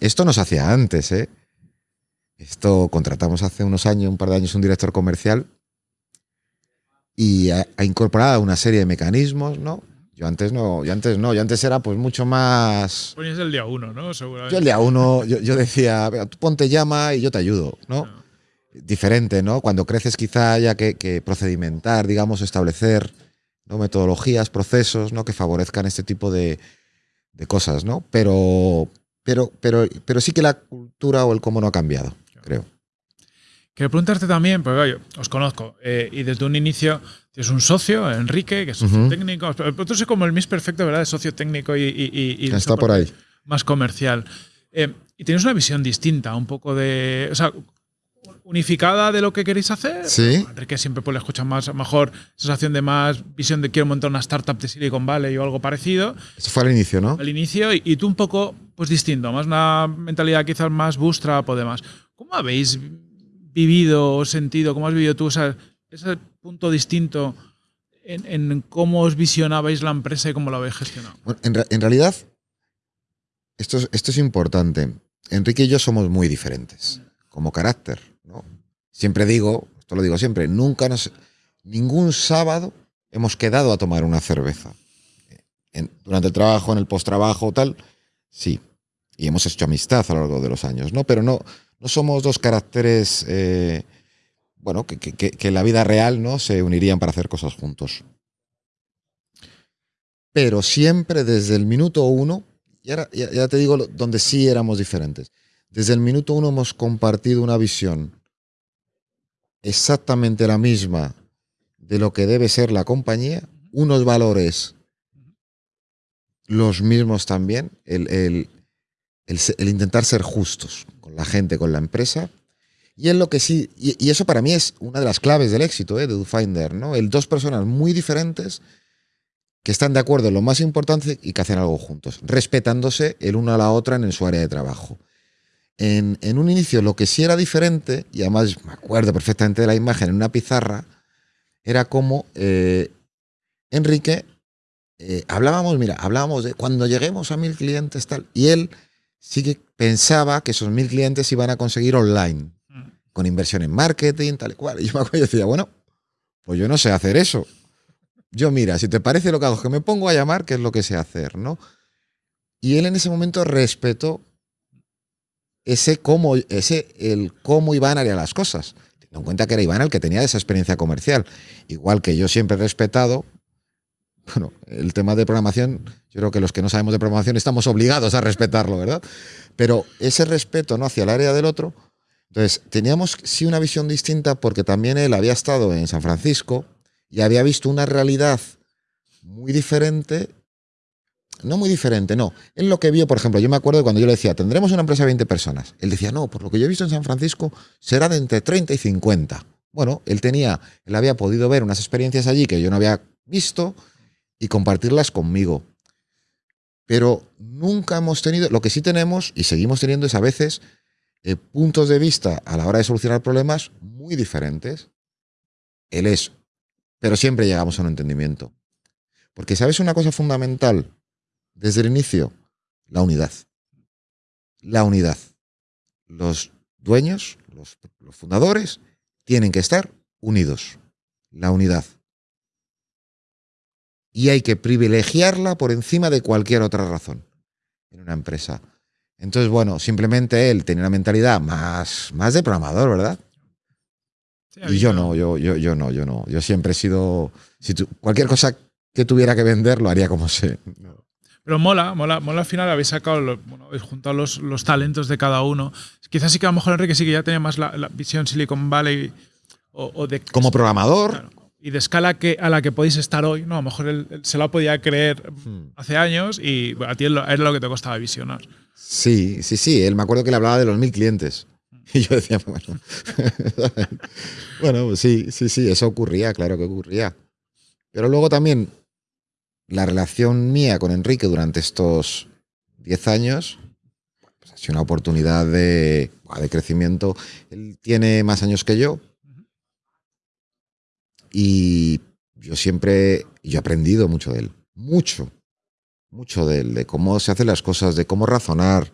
Esto nos hacía antes, ¿eh? Esto contratamos hace unos años, un par de años, un director comercial y ha, incorporado una serie de mecanismos, ¿no? Yo antes no, yo antes no, yo antes era pues mucho más. Ponías el día uno, ¿no? Seguramente. Yo el día uno, yo, decía, tú ponte llama y yo te ayudo, ¿no? Diferente, ¿no? Cuando creces quizá haya que, procedimentar, digamos, establecer ¿no? metodologías, procesos, ¿no? Que favorezcan este tipo de, de, cosas, ¿no? Pero, pero, pero, pero sí que la cultura o el cómo no ha cambiado, creo. Quiero preguntarte también, porque os conozco, eh, y desde un inicio tienes un socio, Enrique, que es socio técnico. Pero tú como el mis perfecto, ¿verdad? De socio técnico y. Está por ahí. Más comercial. Eh, y tienes una visión distinta, un poco de. O sea, unificada de lo que queréis hacer. Sí. Enrique siempre pues, le escucha más, mejor sensación de más visión de quiero montar una startup de Silicon Valley o algo parecido. Eso fue al inicio, ¿no? Al inicio, y, tú un poco pues distinto, más una mentalidad quizás más bootstrap o demás. ¿Cómo habéis vivido o sentido, cómo has vivido tú ese punto distinto en, cómo os visionabais la empresa y cómo la habéis gestionado? en, realidad, esto es, esto es importante. Enrique y yo somos muy diferentes como carácter. Siempre digo, esto lo digo siempre, nunca nos, ningún sábado hemos quedado a tomar una cerveza. durante el trabajo, en el post-trabajo, tal, sí. Y hemos hecho amistad a lo largo de los años, ¿no? Pero no, no somos dos caracteres, eh, bueno, que, en la vida real no se unirían para hacer cosas juntos. Pero siempre desde el minuto uno, y ahora ya, te digo donde sí éramos diferentes, desde el minuto uno hemos compartido una visión exactamente la misma de lo que debe ser la compañía, unos valores los mismos también, el, intentar ser justos la gente, con la empresa. Y es lo que sí, y, eso para mí es una de las claves del éxito ¿eh? de DoFinder, ¿no? El dos personas muy diferentes que están de acuerdo en lo más importante y que hacen algo juntos, respetándose el uno a la otra en su área de trabajo. En, un inicio lo que sí era diferente, y además me acuerdo perfectamente de la imagen en una pizarra, era como eh, Enrique, eh, hablábamos, mira, hablábamos de cuando lleguemos a mil clientes tal, y él sí que pensaba que esos mil clientes iban a conseguir online, mm. con inversión en marketing, tal y cual. Y yo me acuerdo y decía, bueno, pues yo no sé hacer eso. Yo, mira, si te parece lo que hago, que me pongo a llamar, que es lo que sé hacer, ¿no? Y él en ese momento respetó ese cómo, ese, el cómo Iván haría las cosas. Teniendo en cuenta que era Iván el que tenía esa experiencia comercial. Igual que yo siempre he respetado, bueno, el tema de programación, yo creo que los que no sabemos de programación estamos obligados a respetarlo, ¿verdad? Pero ese respeto ¿no? hacia el área del otro, entonces teníamos sí una visión distinta porque también él había estado en San Francisco y había visto una realidad muy diferente no muy diferente, no. Él lo que vio, por ejemplo, yo me acuerdo cuando yo le decía, tendremos una empresa de 20 personas. Él decía, no, por lo que yo he visto en San Francisco, será de entre 30 y 50. Bueno, él tenía, él había podido ver unas experiencias allí que yo no había visto y compartirlas conmigo. Pero nunca hemos tenido, lo que sí tenemos y seguimos teniendo es a veces eh, puntos de vista a la hora de solucionar problemas muy diferentes. Él es, pero siempre llegamos a un entendimiento. Porque sabes una cosa fundamental desde el inicio, la unidad. La unidad. Los dueños, los, fundadores, tienen que estar unidos. La unidad. Y hay que privilegiarla por encima de cualquier otra razón en una empresa. Entonces, bueno, simplemente él tenía una mentalidad más, más de programador, ¿verdad? y yo no, yo, yo, yo no, yo no. Yo siempre he sido. Si cualquier cosa que tuviera que vender, lo haría como sé. Pero mola, mola, mola al final habéis sacado, bueno, habéis juntado los, los, talentos de cada uno. Quizás sí que a lo mejor Enrique sí que ya tenía más la, visión Silicon Valley o, de... Como programador. Y de escala que, a la que podéis estar hoy, ¿no? A lo mejor él, se la podía creer hmm. hace años y a ti era lo que te costaba visionar. Sí, sí, sí. Él me acuerdo que le hablaba de los mil clientes. Y yo decía, bueno, bueno, pues sí, sí, sí, eso ocurría, claro que ocurría. Pero luego también la relación mía con Enrique durante estos 10 años pues, ha sido una oportunidad de, de crecimiento. Él tiene más años que yo y yo siempre, yo he aprendido mucho de él, mucho, mucho de él, de cómo se hacen las cosas, de cómo razonar,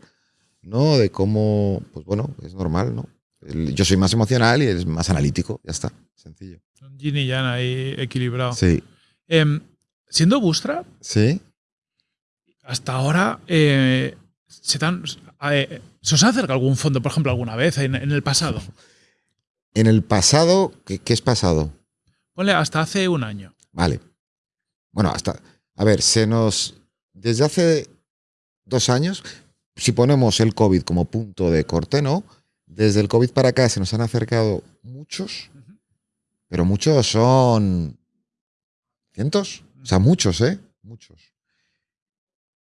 ¿no? De cómo, pues bueno, es normal, ¿no? Yo soy más emocional y él es más analítico, ya está, sencillo. Yin y Yang ahí equilibrado. Sí. Em, siendo Bootstrap, sí. hasta ahora eh, se, eh, os ha acercado algún fondo, por ejemplo, alguna vez en, el pasado? En el pasado, ¿qué, es pasado? Ponle hasta hace un año. Vale. Bueno, hasta. A ver, se nos. Desde hace dos años, si ponemos el COVID como punto de corte, ¿no? Desde el COVID para acá se nos han acercado muchos, pero muchos son cientos, o sea, muchos, ¿eh? Muchos.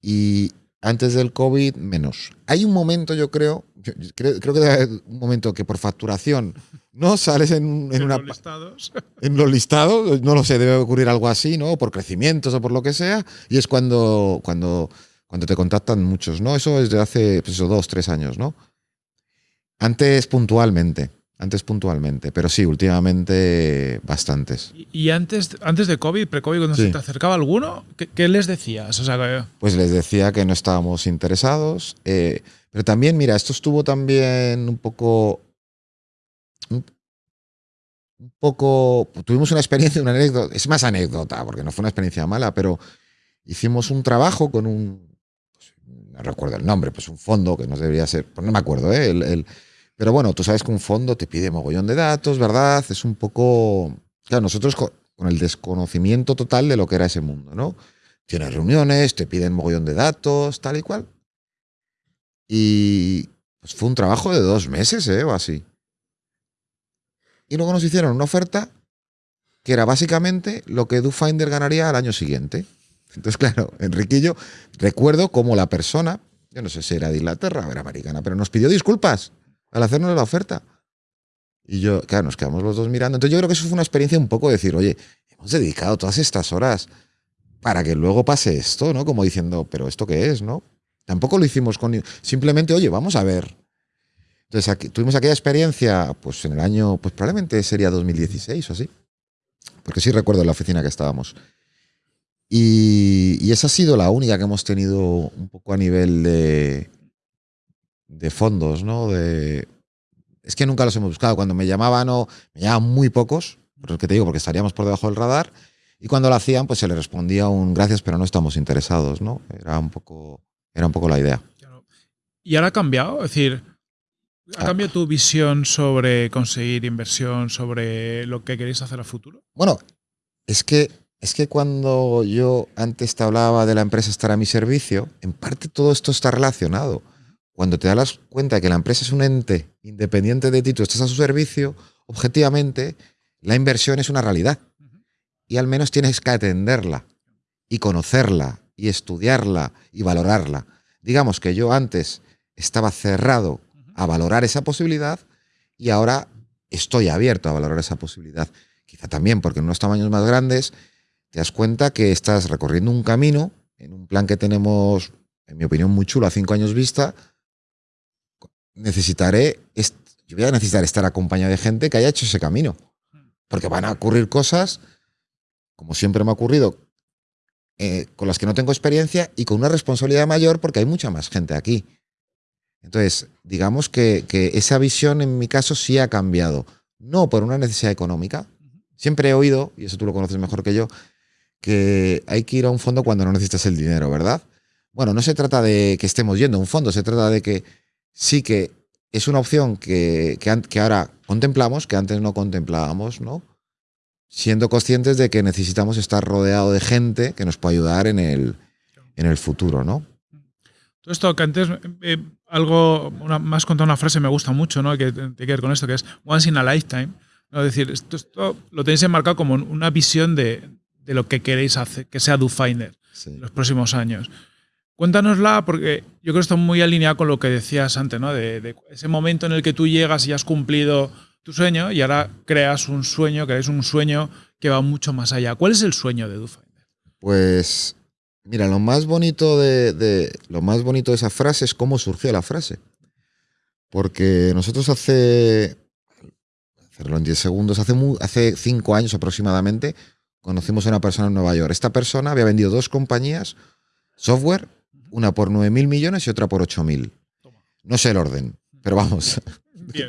Y antes del COVID, menos. Hay un momento, yo creo, creo, que hay un momento que por facturación no sales en, en, una, los listados. En los listados, no lo sé, debe ocurrir algo así, ¿no? Por crecimientos o por lo que sea. Y es cuando, cuando, cuando te contactan muchos, ¿no? Eso es de hace pues dos, tres años, ¿no? Antes puntualmente. Antes puntualmente, pero sí, últimamente bastantes. ¿Y antes, antes de COVID, pre-COVID, cuando se te acercaba alguno, ¿qué, les decías? O sea, pues les decía que no estábamos interesados. Eh, pero también, mira, esto estuvo también un poco. Un, poco. Tuvimos una experiencia, una anécdota. Es más anécdota, porque no fue una experiencia mala, pero hicimos un trabajo con un. Pues, no recuerdo el nombre, pues un fondo que no debería ser. Pues no me acuerdo, ¿eh? el pero bueno, tú sabes que un fondo te pide mogollón de datos, ¿verdad? Es un poco... Claro, nosotros con el desconocimiento total de lo que era ese mundo, ¿no? Tienes reuniones, te piden mogollón de datos, tal y cual. Y pues fue un trabajo de dos meses, ¿eh? O así. Y luego nos hicieron una oferta que era básicamente lo que DoFinder ganaría al año siguiente. Entonces, claro, Enriquillo, recuerdo cómo la persona, yo no sé si era de Inglaterra o era americana, pero nos pidió disculpas al hacernos la oferta. Y yo, claro, nos quedamos los dos mirando. Entonces yo creo que eso fue una experiencia un poco de decir, oye, hemos dedicado todas estas horas para que luego pase esto, ¿no? Como diciendo, pero ¿esto qué es, no? Tampoco lo hicimos con... Simplemente, oye, vamos a ver. Entonces aquí, tuvimos aquella experiencia, pues en el año, pues probablemente sería 2016 o así. Porque sí recuerdo la oficina que estábamos. Y, y esa ha sido la única que hemos tenido un poco a nivel de, de fondos, ¿no? De, es que nunca los hemos buscado. Cuando me llamaban, o me llamaban muy pocos, por lo que te digo, porque estaríamos por debajo del radar. Y cuando lo hacían, pues se le respondía un gracias, pero no estamos interesados, ¿no? Era un poco, era un poco la idea. ¿Y ahora ha cambiado? Es decir, ¿Ha cambiado tu visión sobre conseguir inversión, sobre lo que queréis hacer a futuro? Bueno, es que, es que cuando yo antes te hablaba de la empresa estar a mi servicio, en parte todo esto está relacionado. Cuando te das cuenta de que la empresa es un ente independiente de ti, tú estás a su servicio, objetivamente, la inversión es una realidad. Y al menos tienes que atenderla y conocerla y estudiarla y valorarla. Digamos que yo antes estaba cerrado a valorar esa posibilidad y ahora estoy abierto a valorar esa posibilidad. Quizá también porque en unos tamaños más grandes te das cuenta que estás recorriendo un camino en un plan que tenemos, en mi opinión, muy chulo a cinco años vista. Necesitaré, yo voy a necesitar estar acompañado de gente que haya hecho ese camino. Porque van a ocurrir cosas, como siempre me ha ocurrido, eh, con las que no tengo experiencia y con una responsabilidad mayor porque hay mucha más gente aquí. Entonces, digamos que, esa visión en mi caso sí ha cambiado. No por una necesidad económica. Siempre he oído, y eso tú lo conoces mejor que yo, que hay que ir a un fondo cuando no necesitas el dinero, ¿verdad? Bueno, no se trata de que estemos yendo a un fondo, se trata de que sí que es una opción que, que ahora contemplamos, que antes no contemplábamos, ¿no? siendo conscientes de que necesitamos estar rodeado de gente que nos pueda ayudar en el, en el futuro, ¿no? Todo esto que antes, eh, algo, una, más contado una frase me gusta mucho, ¿no? Que tiene que ver con esto, que es once in a lifetime. Es decir, esto, lo tenéis enmarcado como una visión de, de lo que queréis hacer, que sea DoFinder en los próximos años. Cuéntanosla, porque yo creo que está muy alineado con lo que decías antes, ¿no? De, ese momento en el que tú llegas y has cumplido tu sueño y ahora creas un sueño, es un sueño que va mucho más allá. ¿Cuál es el sueño de DoFinder? Pues mira, lo más bonito de, lo más bonito de esa frase es cómo surgió la frase. Porque nosotros hace hacerlo en 10 segundos, hace, hace cinco años aproximadamente, conocimos a una persona en Nueva York. Esta persona había vendido dos compañías, software, una por 9 mil millones y otra por 8 mil. No sé el orden, pero vamos,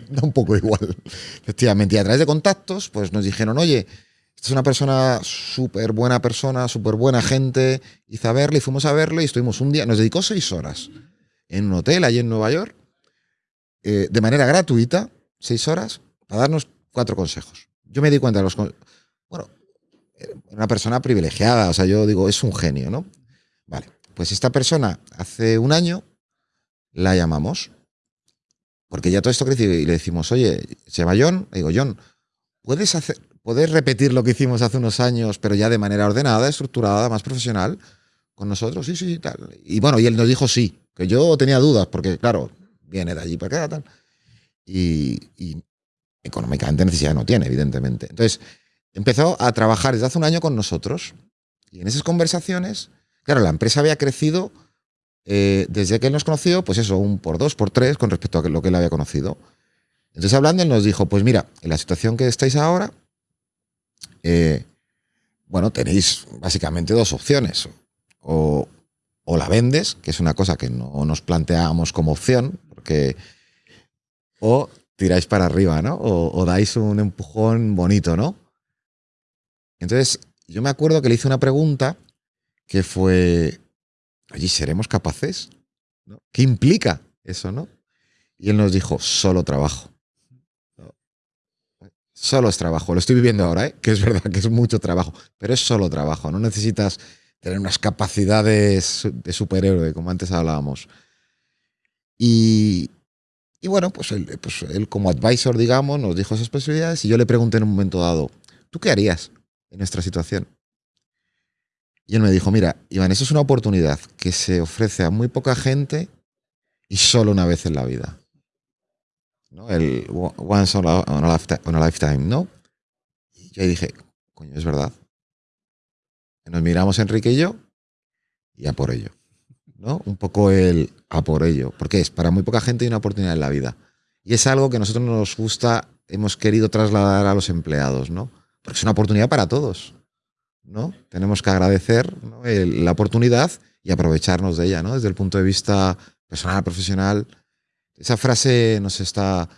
Da un poco igual. Efectivamente. Y a través de contactos, pues nos dijeron, oye, esta es una persona súper buena persona, súper buena gente. Hice a verle y fuimos a verle y estuvimos un día, nos dedicó seis horas en un hotel allí en Nueva York, eh, de manera gratuita, seis horas, para darnos cuatro consejos. Yo me di cuenta de los... Bueno, una persona privilegiada, o sea, yo digo, es un genio, ¿no? Vale, pues esta persona hace un año la llamamos porque ya todo esto creció y le decimos, oye, se llama John, le digo, John, ¿puedes, hacer, ¿puedes repetir lo que hicimos hace unos años, pero ya de manera ordenada, estructurada, más profesional, con nosotros? Sí, sí, tal. Y bueno, y él nos dijo sí, que yo tenía dudas, porque claro, viene de allí para acá, tal. Y, y económicamente necesidad no tiene, evidentemente. Entonces, empezó a trabajar desde hace un año con nosotros. Y en esas conversaciones, claro, la empresa había crecido eh, desde que él nos conoció, pues eso, un por dos, por tres con respecto a lo que él había conocido. Entonces hablando, él nos dijo, pues mira, en la situación que estáis ahora, eh, bueno, tenéis básicamente dos opciones. O, la vendes, que es una cosa que no nos planteábamos como opción, porque o tiráis para arriba, ¿no? O, o, dais un empujón bonito, ¿no? Entonces, yo me acuerdo que le hice una pregunta que fue, allí seremos capaces. ¿Qué implica eso, no? Y él nos dijo, solo trabajo. Solo es trabajo. Lo estoy viviendo ahora, ¿eh? que es verdad que es mucho trabajo, pero es solo trabajo. No necesitas tener unas capacidades de superhéroe, como antes hablábamos. Y, bueno, pues él, pues él, como advisor, digamos, nos dijo esas posibilidades y yo le pregunté en un momento dado, ¿tú qué harías en nuestra situación? Y él me dijo, mira, Iván, eso es una oportunidad que se ofrece a muy poca gente y solo una vez en la vida. ¿No? El once on a, lifetime, ¿no? Y yo ahí dije, coño, es verdad. nos miramos Enrique y yo y a por ello. ¿no? Un poco el a por ello. Porque es, para muy poca gente hay una oportunidad en la vida. Y es algo que nosotros nos gusta, hemos querido trasladar a los empleados, ¿no? Porque es una oportunidad para todos. ¿No? Tenemos que agradecer la oportunidad y aprovecharnos de ella, ¿no? Desde el punto de vista personal, profesional. Esa frase nos está...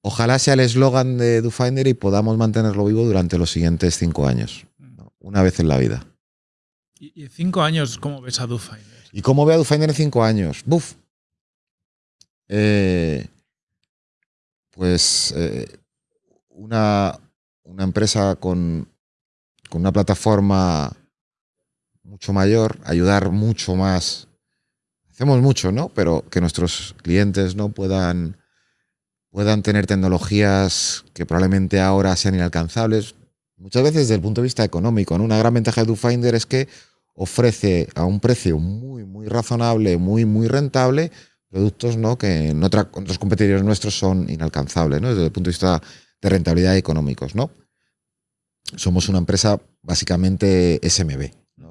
Ojalá sea el eslogan de DoFinder y podamos mantenerlo vivo durante los siguientes cinco años. Una vez en la vida. ¿Y en cinco años cómo ves a DoFinder? ¿Y cómo veo a DoFinder en cinco años? Buf. Eh, pues eh, una, una, empresa con, con, una plataforma mucho mayor, ayudar mucho más. Hacemos mucho, ¿no? Pero que nuestros clientes no puedan, puedan tener tecnologías que probablemente ahora sean inalcanzables. Muchas veces desde el punto de vista económico. Una gran ventaja de DoFinder es que ofrece a un precio muy, muy razonable, muy, muy rentable, productos ¿no? que en otros competidores nuestros son inalcanzables, ¿no? desde el punto de vista de rentabilidad económicos. ¿no? Somos una empresa básicamente SMB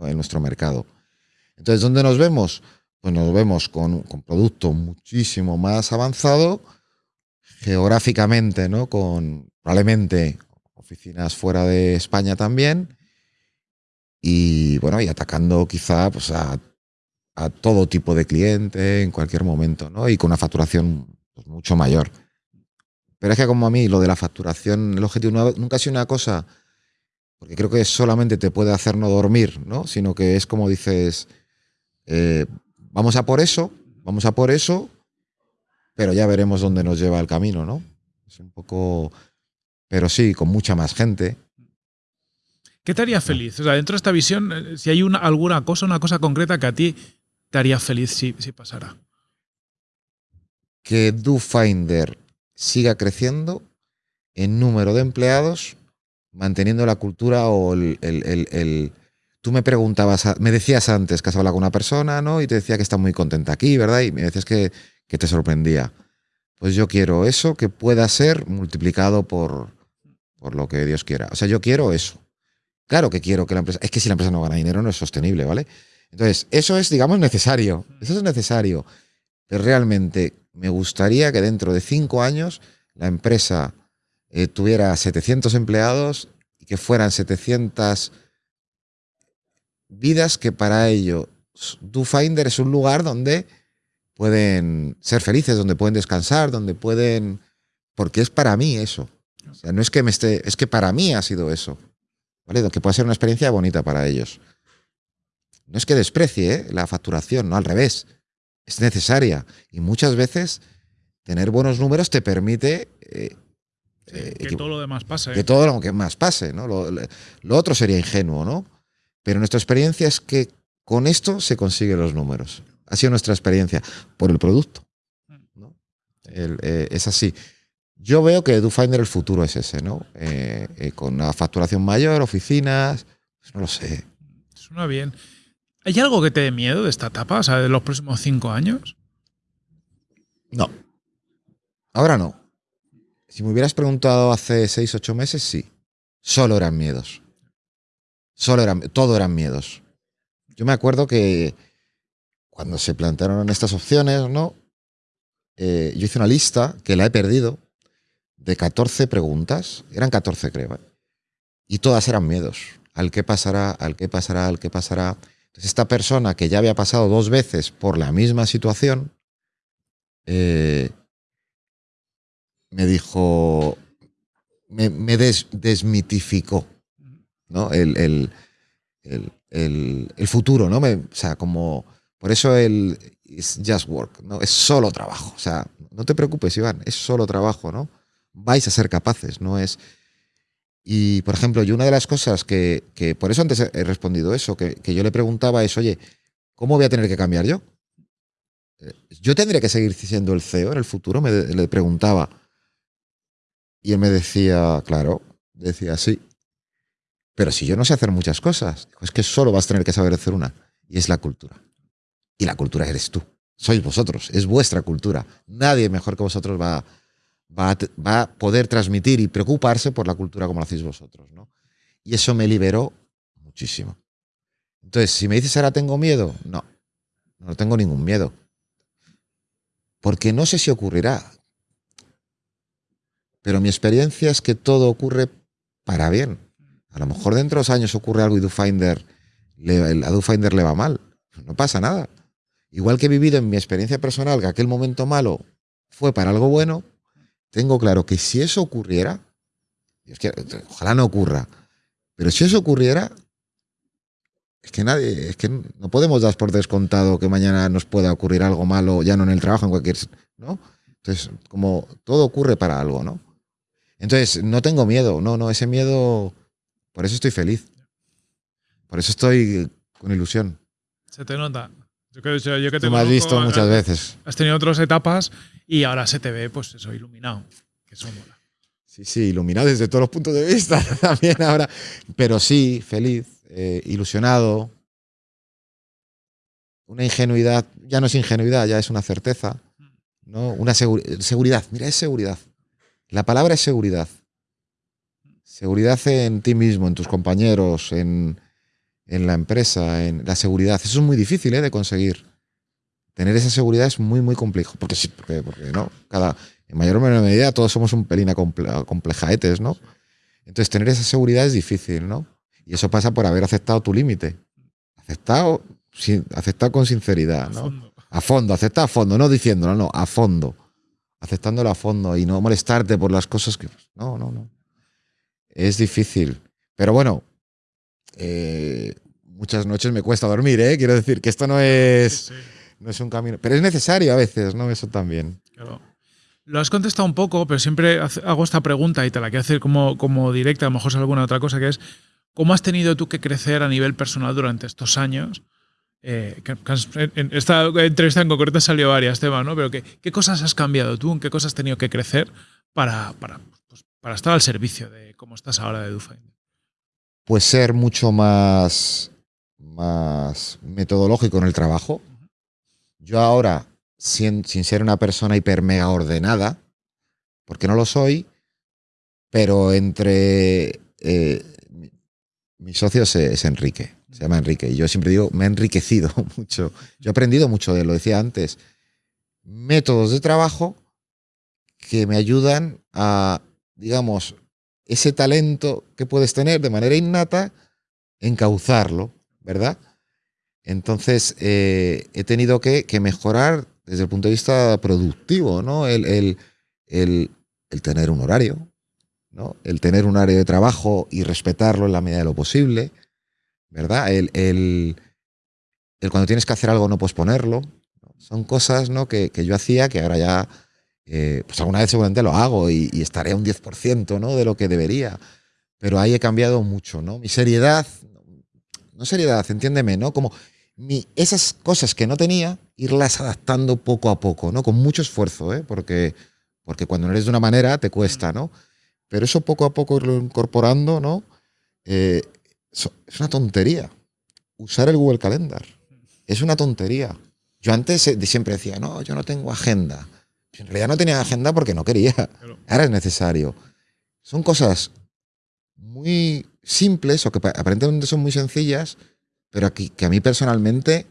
en nuestro mercado. Entonces, ¿dónde nos vemos? Pues nos vemos con, con producto muchísimo más avanzado, geográficamente, ¿no? con probablemente oficinas fuera de España también, y bueno, y atacando quizá pues, a, todo tipo de cliente en cualquier momento, ¿no? Y con una facturación pues, mucho mayor. Pero es que como a mí lo de la facturación, el objetivo nunca ha sido una cosa, porque creo que solamente te puede hacer no dormir, ¿no? Sino que es como dices, eh, vamos a por eso, vamos a por eso, pero ya veremos dónde nos lleva el camino, ¿no? Es un poco, pero sí, con mucha más gente, ¿Qué te haría feliz? O sea, dentro de esta visión, eh, si hay una, alguna cosa, una cosa concreta que a ti te haría feliz si, si pasara. Que DoFinder siga creciendo en número de empleados, manteniendo la cultura o el, el, Tú me preguntabas, me decías antes que has hablado con una persona, ¿no? Y te decía que está muy contenta aquí, ¿verdad? Y me decías que, que te sorprendía. Pues yo quiero eso que pueda ser multiplicado por, por lo que Dios quiera. O sea, yo quiero eso. Claro que quiero que la empresa. Es que si la empresa no gana dinero no es sostenible, ¿vale? Entonces, eso es, digamos, necesario. Eso es necesario. Pero realmente me gustaría que dentro de cinco años la empresa eh, tuviera 700 empleados y que fueran 700 vidas que para ello DoFinder es un lugar donde pueden ser felices, donde pueden descansar, donde pueden... Porque es para mí eso. O sea, no es que me esté... Es que para mí ha sido eso. ¿vale? Que pueda ser una experiencia bonita para ellos. No es que desprecie ¿eh? la facturación, no al revés. Es necesaria. Y muchas veces tener buenos números te permite... Eh, eh, que todo lo demás pase. Que todo lo que más pase, ¿no? Lo, otro sería ingenuo, ¿no? Pero nuestra experiencia es que con esto se consiguen los números. Ha sido nuestra experiencia por el producto. ¿no? es así. Yo veo que DoFinder el futuro es ese, ¿no? Eh, eh, con una facturación mayor, oficinas, pues no lo sé. Suena bien. ¿Hay algo que te dé miedo de esta etapa, o sea, de los próximos cinco años? No. Ahora no. Si me hubieras preguntado hace seis, ocho meses, sí. Solo eran miedos. Solo eran, todo eran miedos. Yo me acuerdo que cuando se plantearon estas opciones, ¿no? Eh, yo hice una lista que la he perdido, de 14 preguntas, eran 14 creo, ¿eh? y todas eran miedos. Al qué pasará, al qué pasará, al qué pasará. Entonces esta persona que ya había pasado dos veces por la misma situación, eh, me dijo, me, desmitificó ¿no? el, el, futuro, ¿no? o sea, como, por eso el it's just work, ¿no? Es solo trabajo, o sea, no te preocupes, Iván, es solo trabajo, ¿no? vais a ser capaces, no es... Y, por ejemplo, yo una de las cosas que, por eso antes he respondido eso, que, yo le preguntaba es, oye, ¿cómo voy a tener que cambiar yo? Eh, yo tendría que seguir siendo el CEO en el futuro, me le preguntaba. Y él me decía, claro, decía, sí. Pero si yo no sé hacer muchas cosas, es que solo vas a tener que saber hacer una, y es la cultura. Y la cultura eres tú, sois vosotros, es vuestra cultura. Nadie mejor que vosotros va a va a, poder transmitir y preocuparse por la cultura como lo hacéis vosotros. ¿no? Y eso me liberó muchísimo. Entonces, si me dices ahora tengo miedo, no, no tengo ningún miedo. Porque no sé si ocurrirá. Pero mi experiencia es que todo ocurre para bien. A lo mejor dentro de dos años ocurre algo y DoFinder, a DoFinder le va mal. No pasa nada. Igual que he vivido en mi experiencia personal que aquel momento malo fue para algo bueno, tengo claro que si eso ocurriera, ojalá no ocurra, pero si eso ocurriera, es que nadie, es que no podemos dar por descontado que mañana nos pueda ocurrir algo malo, ya no en el trabajo, en cualquier, ¿no? Entonces, como todo ocurre para algo, ¿no? Entonces, no tengo miedo, no, no, ese miedo, por eso estoy feliz. Por eso estoy con ilusión. Se te nota. Yo que, yo que te Tú me has visto muchas has- veces. Has tenido otras etapas y ahora se te ve, pues eso, iluminado. Que eso mola. Sí, sí, iluminado desde todos los puntos de vista también ahora. Pero sí, feliz, eh, ilusionado. Una ingenuidad, ya no es ingenuidad, ya es una certeza. ¿no? Una seguri- seguridad, mira, es seguridad. La palabra es seguridad. Seguridad en ti mismo, en tus compañeros, en, en la empresa, en la seguridad. Eso es muy difícil ¿eh? de conseguir. Tener esa seguridad es muy, muy complejo. Porque sí, porque, porque no. Cada, en mayor o menor medida todos somos un pelín complejaetes, ¿no? Entonces tener esa seguridad es difícil, ¿no? Y eso pasa por haber aceptado tu límite. Aceptado, sin, aceptado con sinceridad, A ¿no? fondo. A fondo, acepta a fondo, no diciéndolo, no, a fondo. Aceptándolo a fondo y no molestarte por las cosas que. No, no, no. Es difícil. Pero bueno, eh, muchas noches me cuesta dormir, ¿eh? Quiero decir que esto no es, Sí, sí, no es un camino. Pero es necesario a veces, ¿no? Eso también. claro. Lo has contestado un poco, pero siempre hago esta pregunta y te la quiero hacer como, como directa, a lo mejor es alguna otra cosa, que es, ¿cómo has tenido tú que crecer a nivel personal durante estos años? Eh, que- que has- en- esta entrevista en concreto salido varias temas, ¿no? Pero ¿qué, ¿qué cosas has cambiado tú? ¿En qué cosas has tenido que crecer para, para, pues, para estar al servicio de cómo estás ahora de DoFinder? Pues ser mucho más, más metodológico en el trabajo. Yo ahora, sin, sin ser una persona hiper mega ordenada, porque no lo soy, pero entre eh, mi, mi socio es, es Enrique, se llama Enrique, y yo siempre digo, me ha enriquecido mucho. Yo he aprendido mucho de lo decía antes, métodos de trabajo que me ayudan a, digamos, ese talento que puedes tener de manera innata, encauzarlo, ¿verdad? Entonces, eh, he tenido que, mejorar desde el punto de vista productivo, ¿no? El, el- el- el tener un horario, ¿no? El tener un horario de trabajo y respetarlo en la medida de lo posible, ¿verdad? El, el- el cuando tienes que hacer algo no posponerlo. Son cosas ¿no? que, que yo hacía que ahora ya, eh, pues alguna vez seguramente lo hago y, y estaré a un 10% ¿no? de lo que debería. Pero ahí he cambiado mucho, ¿no? Mi seriedad, no seriedad, entiéndeme, ¿no? Como mi, esas cosas que no tenía, irlas adaptando poco a poco, ¿no? Con mucho esfuerzo, ¿eh? Porque, porque cuando no eres de una manera te cuesta, ¿no? Pero eso poco a poco irlo incorporando, ¿no? Eh, es una tontería. Usar el Google Calendar. Es una tontería. Yo antes eh, siempre decía, no, yo no tengo agenda. En realidad no tenía agenda porque no quería. Ahora es necesario. Son cosas muy simples o que pa- aparentemente son muy sencillas, pero aquí, que a mí personalmente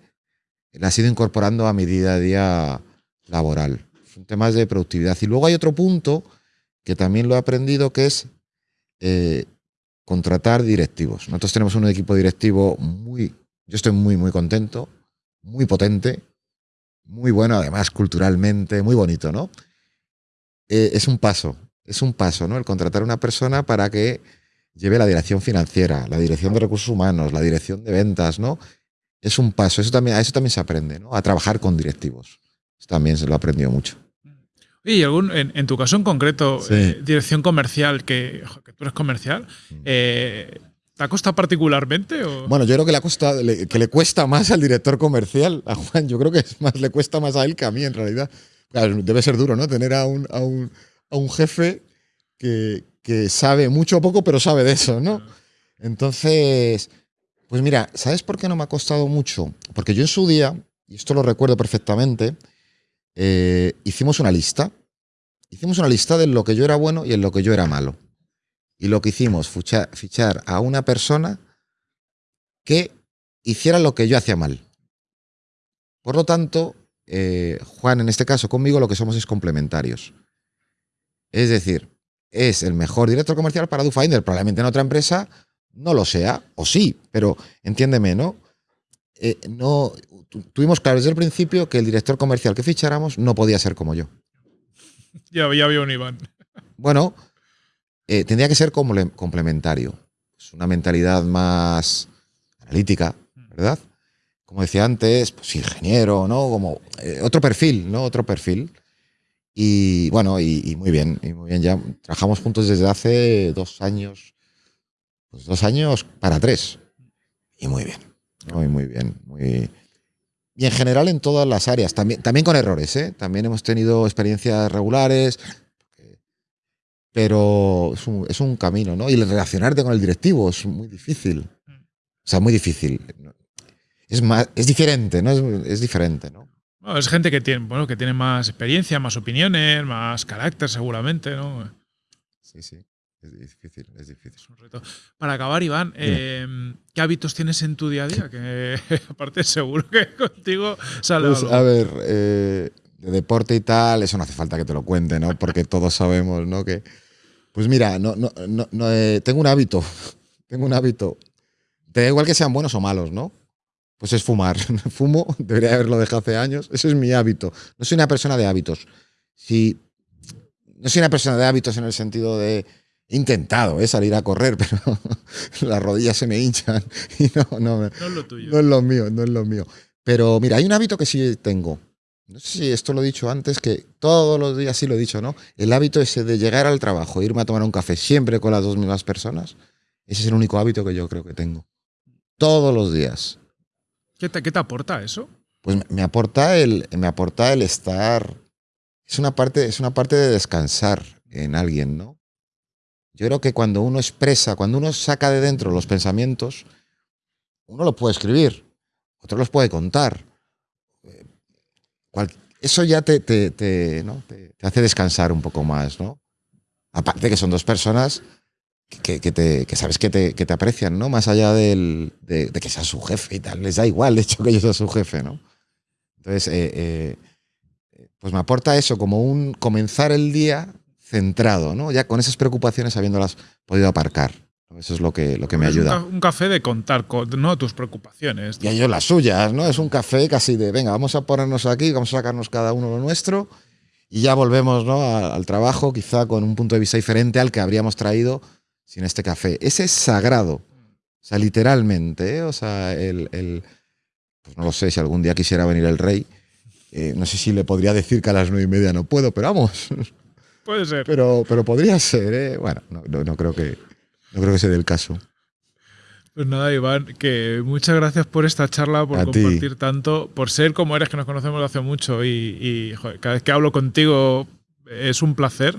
las he ido incorporando a mi día a día laboral. Son temas de productividad. Y luego hay otro punto que también lo he aprendido, que es eh, contratar directivos. Nosotros tenemos un equipo directivo muy, yo estoy muy, muy contento, muy potente, muy bueno, además culturalmente, muy bonito, ¿no? Eh, es un paso, es un paso, ¿no? El contratar a una persona para que lleve la dirección financiera, la dirección de recursos humanos, la dirección de ventas, ¿no? Es un paso, eso también, a eso también se aprende, ¿no? A trabajar con directivos. Eso también se lo he aprendido mucho. Y algún, en, en tu caso en concreto, Sí. eh, dirección comercial, que, que tú eres comercial, eh, ¿te ha costado particularmente? O? Bueno, yo creo que le, ha costado- le- que le cuesta más al director comercial, a Juan, yo creo que es más, le cuesta más a él que a mí en realidad. Claro, debe ser duro, ¿no? Tener a un, a un, a un jefe que, que sabe mucho o poco, pero sabe de eso, ¿no? Entonces, pues mira, ¿sabes por qué no me ha costado mucho? Porque yo en su día, y esto lo recuerdo perfectamente, eh, hicimos una lista. Hicimos una lista de lo que yo era bueno y en lo que yo era malo. Y lo que hicimos, fichar, fichar a una persona que hiciera lo que yo hacía mal. Por lo tanto, eh, Juan, en este caso conmigo, lo que somos es complementarios. Es decir, es el mejor director comercial para DoFinder. Probablemente en otra empresa no lo sea, o sí, pero entiéndeme, ¿no? Eh, no tuvimos claro desde el principio que el director comercial que ficháramos no podía ser como yo. Ya, ya había un Iván. Bueno, eh, tendría que ser comple- complementario. Es una mentalidad más analítica, ¿verdad? Como decía antes, pues ingeniero, ¿no? Como eh, otro perfil, ¿no? Otro perfil. Y bueno, y, muy bien, y muy bien. Ya trabajamos juntos desde hace dos años, pues dos años para tres. Y muy bien, muy, muy bien. Muy... Y en general en todas las áreas, también, también con errores, ¿eh? También hemos tenido experiencias regulares, pero es un, es un camino, ¿no? Y el relacionarte con el directivo es muy difícil. O sea, muy difícil. Es, más, es diferente, ¿no? Es, es diferente, ¿no? es gente que tiene, bueno, que tiene más experiencia, más opiniones, más carácter seguramente, ¿no? Sí, sí. Es difícil, es difícil. Es un reto. Para acabar, Iván, eh, ¿qué hábitos tienes en tu día a día? Que aparte seguro que contigo sale pues, A ver, eh, de deporte y tal, eso no hace falta que te lo cuente, ¿no? Porque todos sabemos, ¿no? Que, pues mira, no, no, no, eh, tengo un hábito, tengo un hábito. Te da igual que sean buenos o malos, ¿no? pues es fumar. Fumo, debería haberlo dejado hace años. Ese es mi hábito. No soy una persona de hábitos. Si, no soy una persona de hábitos en el sentido de intentado ¿eh? salir a correr, pero las rodillas se me hinchan y no, no, no es lo tuyo. No es lo mío, no es lo mío. Pero mira, hay un hábito que sí tengo. No sé si esto lo he dicho antes, que todos los días sí lo he dicho, ¿no? El hábito ese de llegar al trabajo, irme a tomar un café siempre con las dos mismas personas, ese es el único hábito que yo creo que tengo. Todos los días. ¿Qué te, aporta eso? Pues me aporta el, me aporta el estar. Es una, parte, es una parte de descansar en alguien, ¿no? Yo creo que cuando uno expresa, cuando uno saca de dentro los pensamientos, uno los puede escribir, otro los puede contar. eso ya te, te, te, te, hace descansar un poco más, ¿no? Aparte que son dos personas que, te, que sabes que te, que te, aprecian, ¿no? Más allá del, de, que sea su jefe y tal. Les da igual, de hecho, que yo sea su jefe, ¿no? Entonces, eh, eh, pues me aporta eso, como un comenzar el día centrado, ¿no? Ya con esas preocupaciones habiéndolas podido aparcar. Eso es lo que, lo que me ayuda. Un, café de contar, ¿no? Tus preocupaciones. Y ellos las suyas, ¿no? Es un café casi de, venga, vamos a ponernos aquí, vamos a sacarnos cada uno lo nuestro y ya volvemos, ¿no? al trabajo, quizá con un punto de vista diferente al que habríamos traído sin este café. Ese es sagrado. O sea, literalmente, ¿eh? o sea, el, el, pues no lo sé, si algún día quisiera venir el rey, eh, no sé si le podría decir que a las nueve y media no puedo, pero vamos. Puede ser. Pero, pero podría ser, ¿eh? Bueno, no, no, creo que, no creo que sea del caso. Pues nada, Iván, que muchas gracias por esta charla, por compartir tanto, por ser como eres, que nos conocemos hace mucho y, y cada vez que hablo contigo es un placer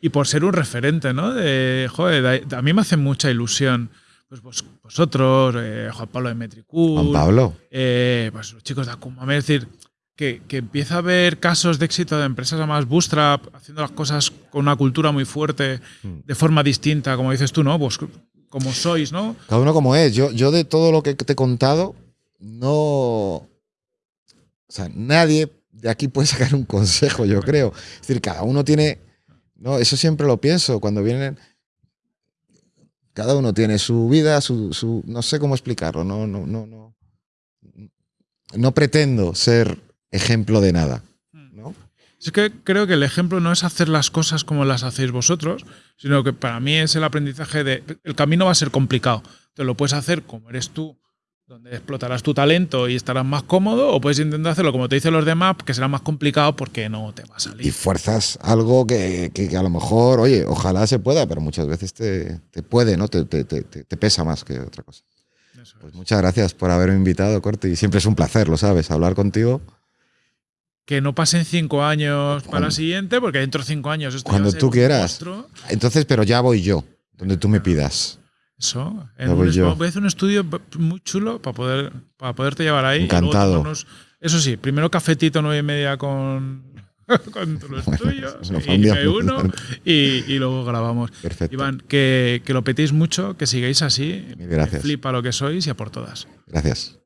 y por ser un referente, ¿no? De, joder, a mí me hace mucha ilusión. Pues vosotros, eh, Juan Pablo de Metricool. Juan Pablo. Eh, pues los chicos de Akuma. Es decir, que, que, empieza a haber casos de éxito de empresas además bootstrap, haciendo las cosas con una cultura muy fuerte, hmm. de forma distinta, como dices tú, ¿no? Pues como sois, ¿no? Cada uno como es. Yo, yo de todo lo que te he contado, no. O sea, nadie de aquí puede sacar un consejo, yo creo. Es decir, cada uno tiene no, eso siempre lo pienso cuando vienen. Cada uno tiene su vida, su, no sé cómo explicarlo, no, no, no, no. No pretendo ser ejemplo de nada. ¿no? Es que creo que el ejemplo no es hacer las cosas como las hacéis vosotros, sino que para mí es el aprendizaje de. El camino va a ser complicado. Te lo puedes hacer como eres tú, donde explotarás tu talento y estarás más cómodo, o puedes intentar hacerlo como te dicen los demás, que será más complicado porque no te va a salir. Y fuerzas algo que, a lo mejor, oye, ojalá se pueda, pero muchas veces te, puede, ¿no? Te, pesa más que otra cosa. Pues muchas gracias por haberme invitado, Corte, y siempre es un placer, lo sabes, hablar contigo. Que no pasen cinco años para la siguiente, porque dentro de cinco años esto Cuando tú quieras. Entonces, pero ya voy yo, donde tú me pidas. Eso. voy, a hacer un estudio muy chulo para poder para poderte llevar ahí. Encantado. eso sí, primero cafetito nueve y media con, con los tuyos y, uno y, luego grabamos. Perfecto. Iván, que, que lo petéis mucho, que sigáis así. Gracias. Flipa lo que sois y a por todas. Gracias.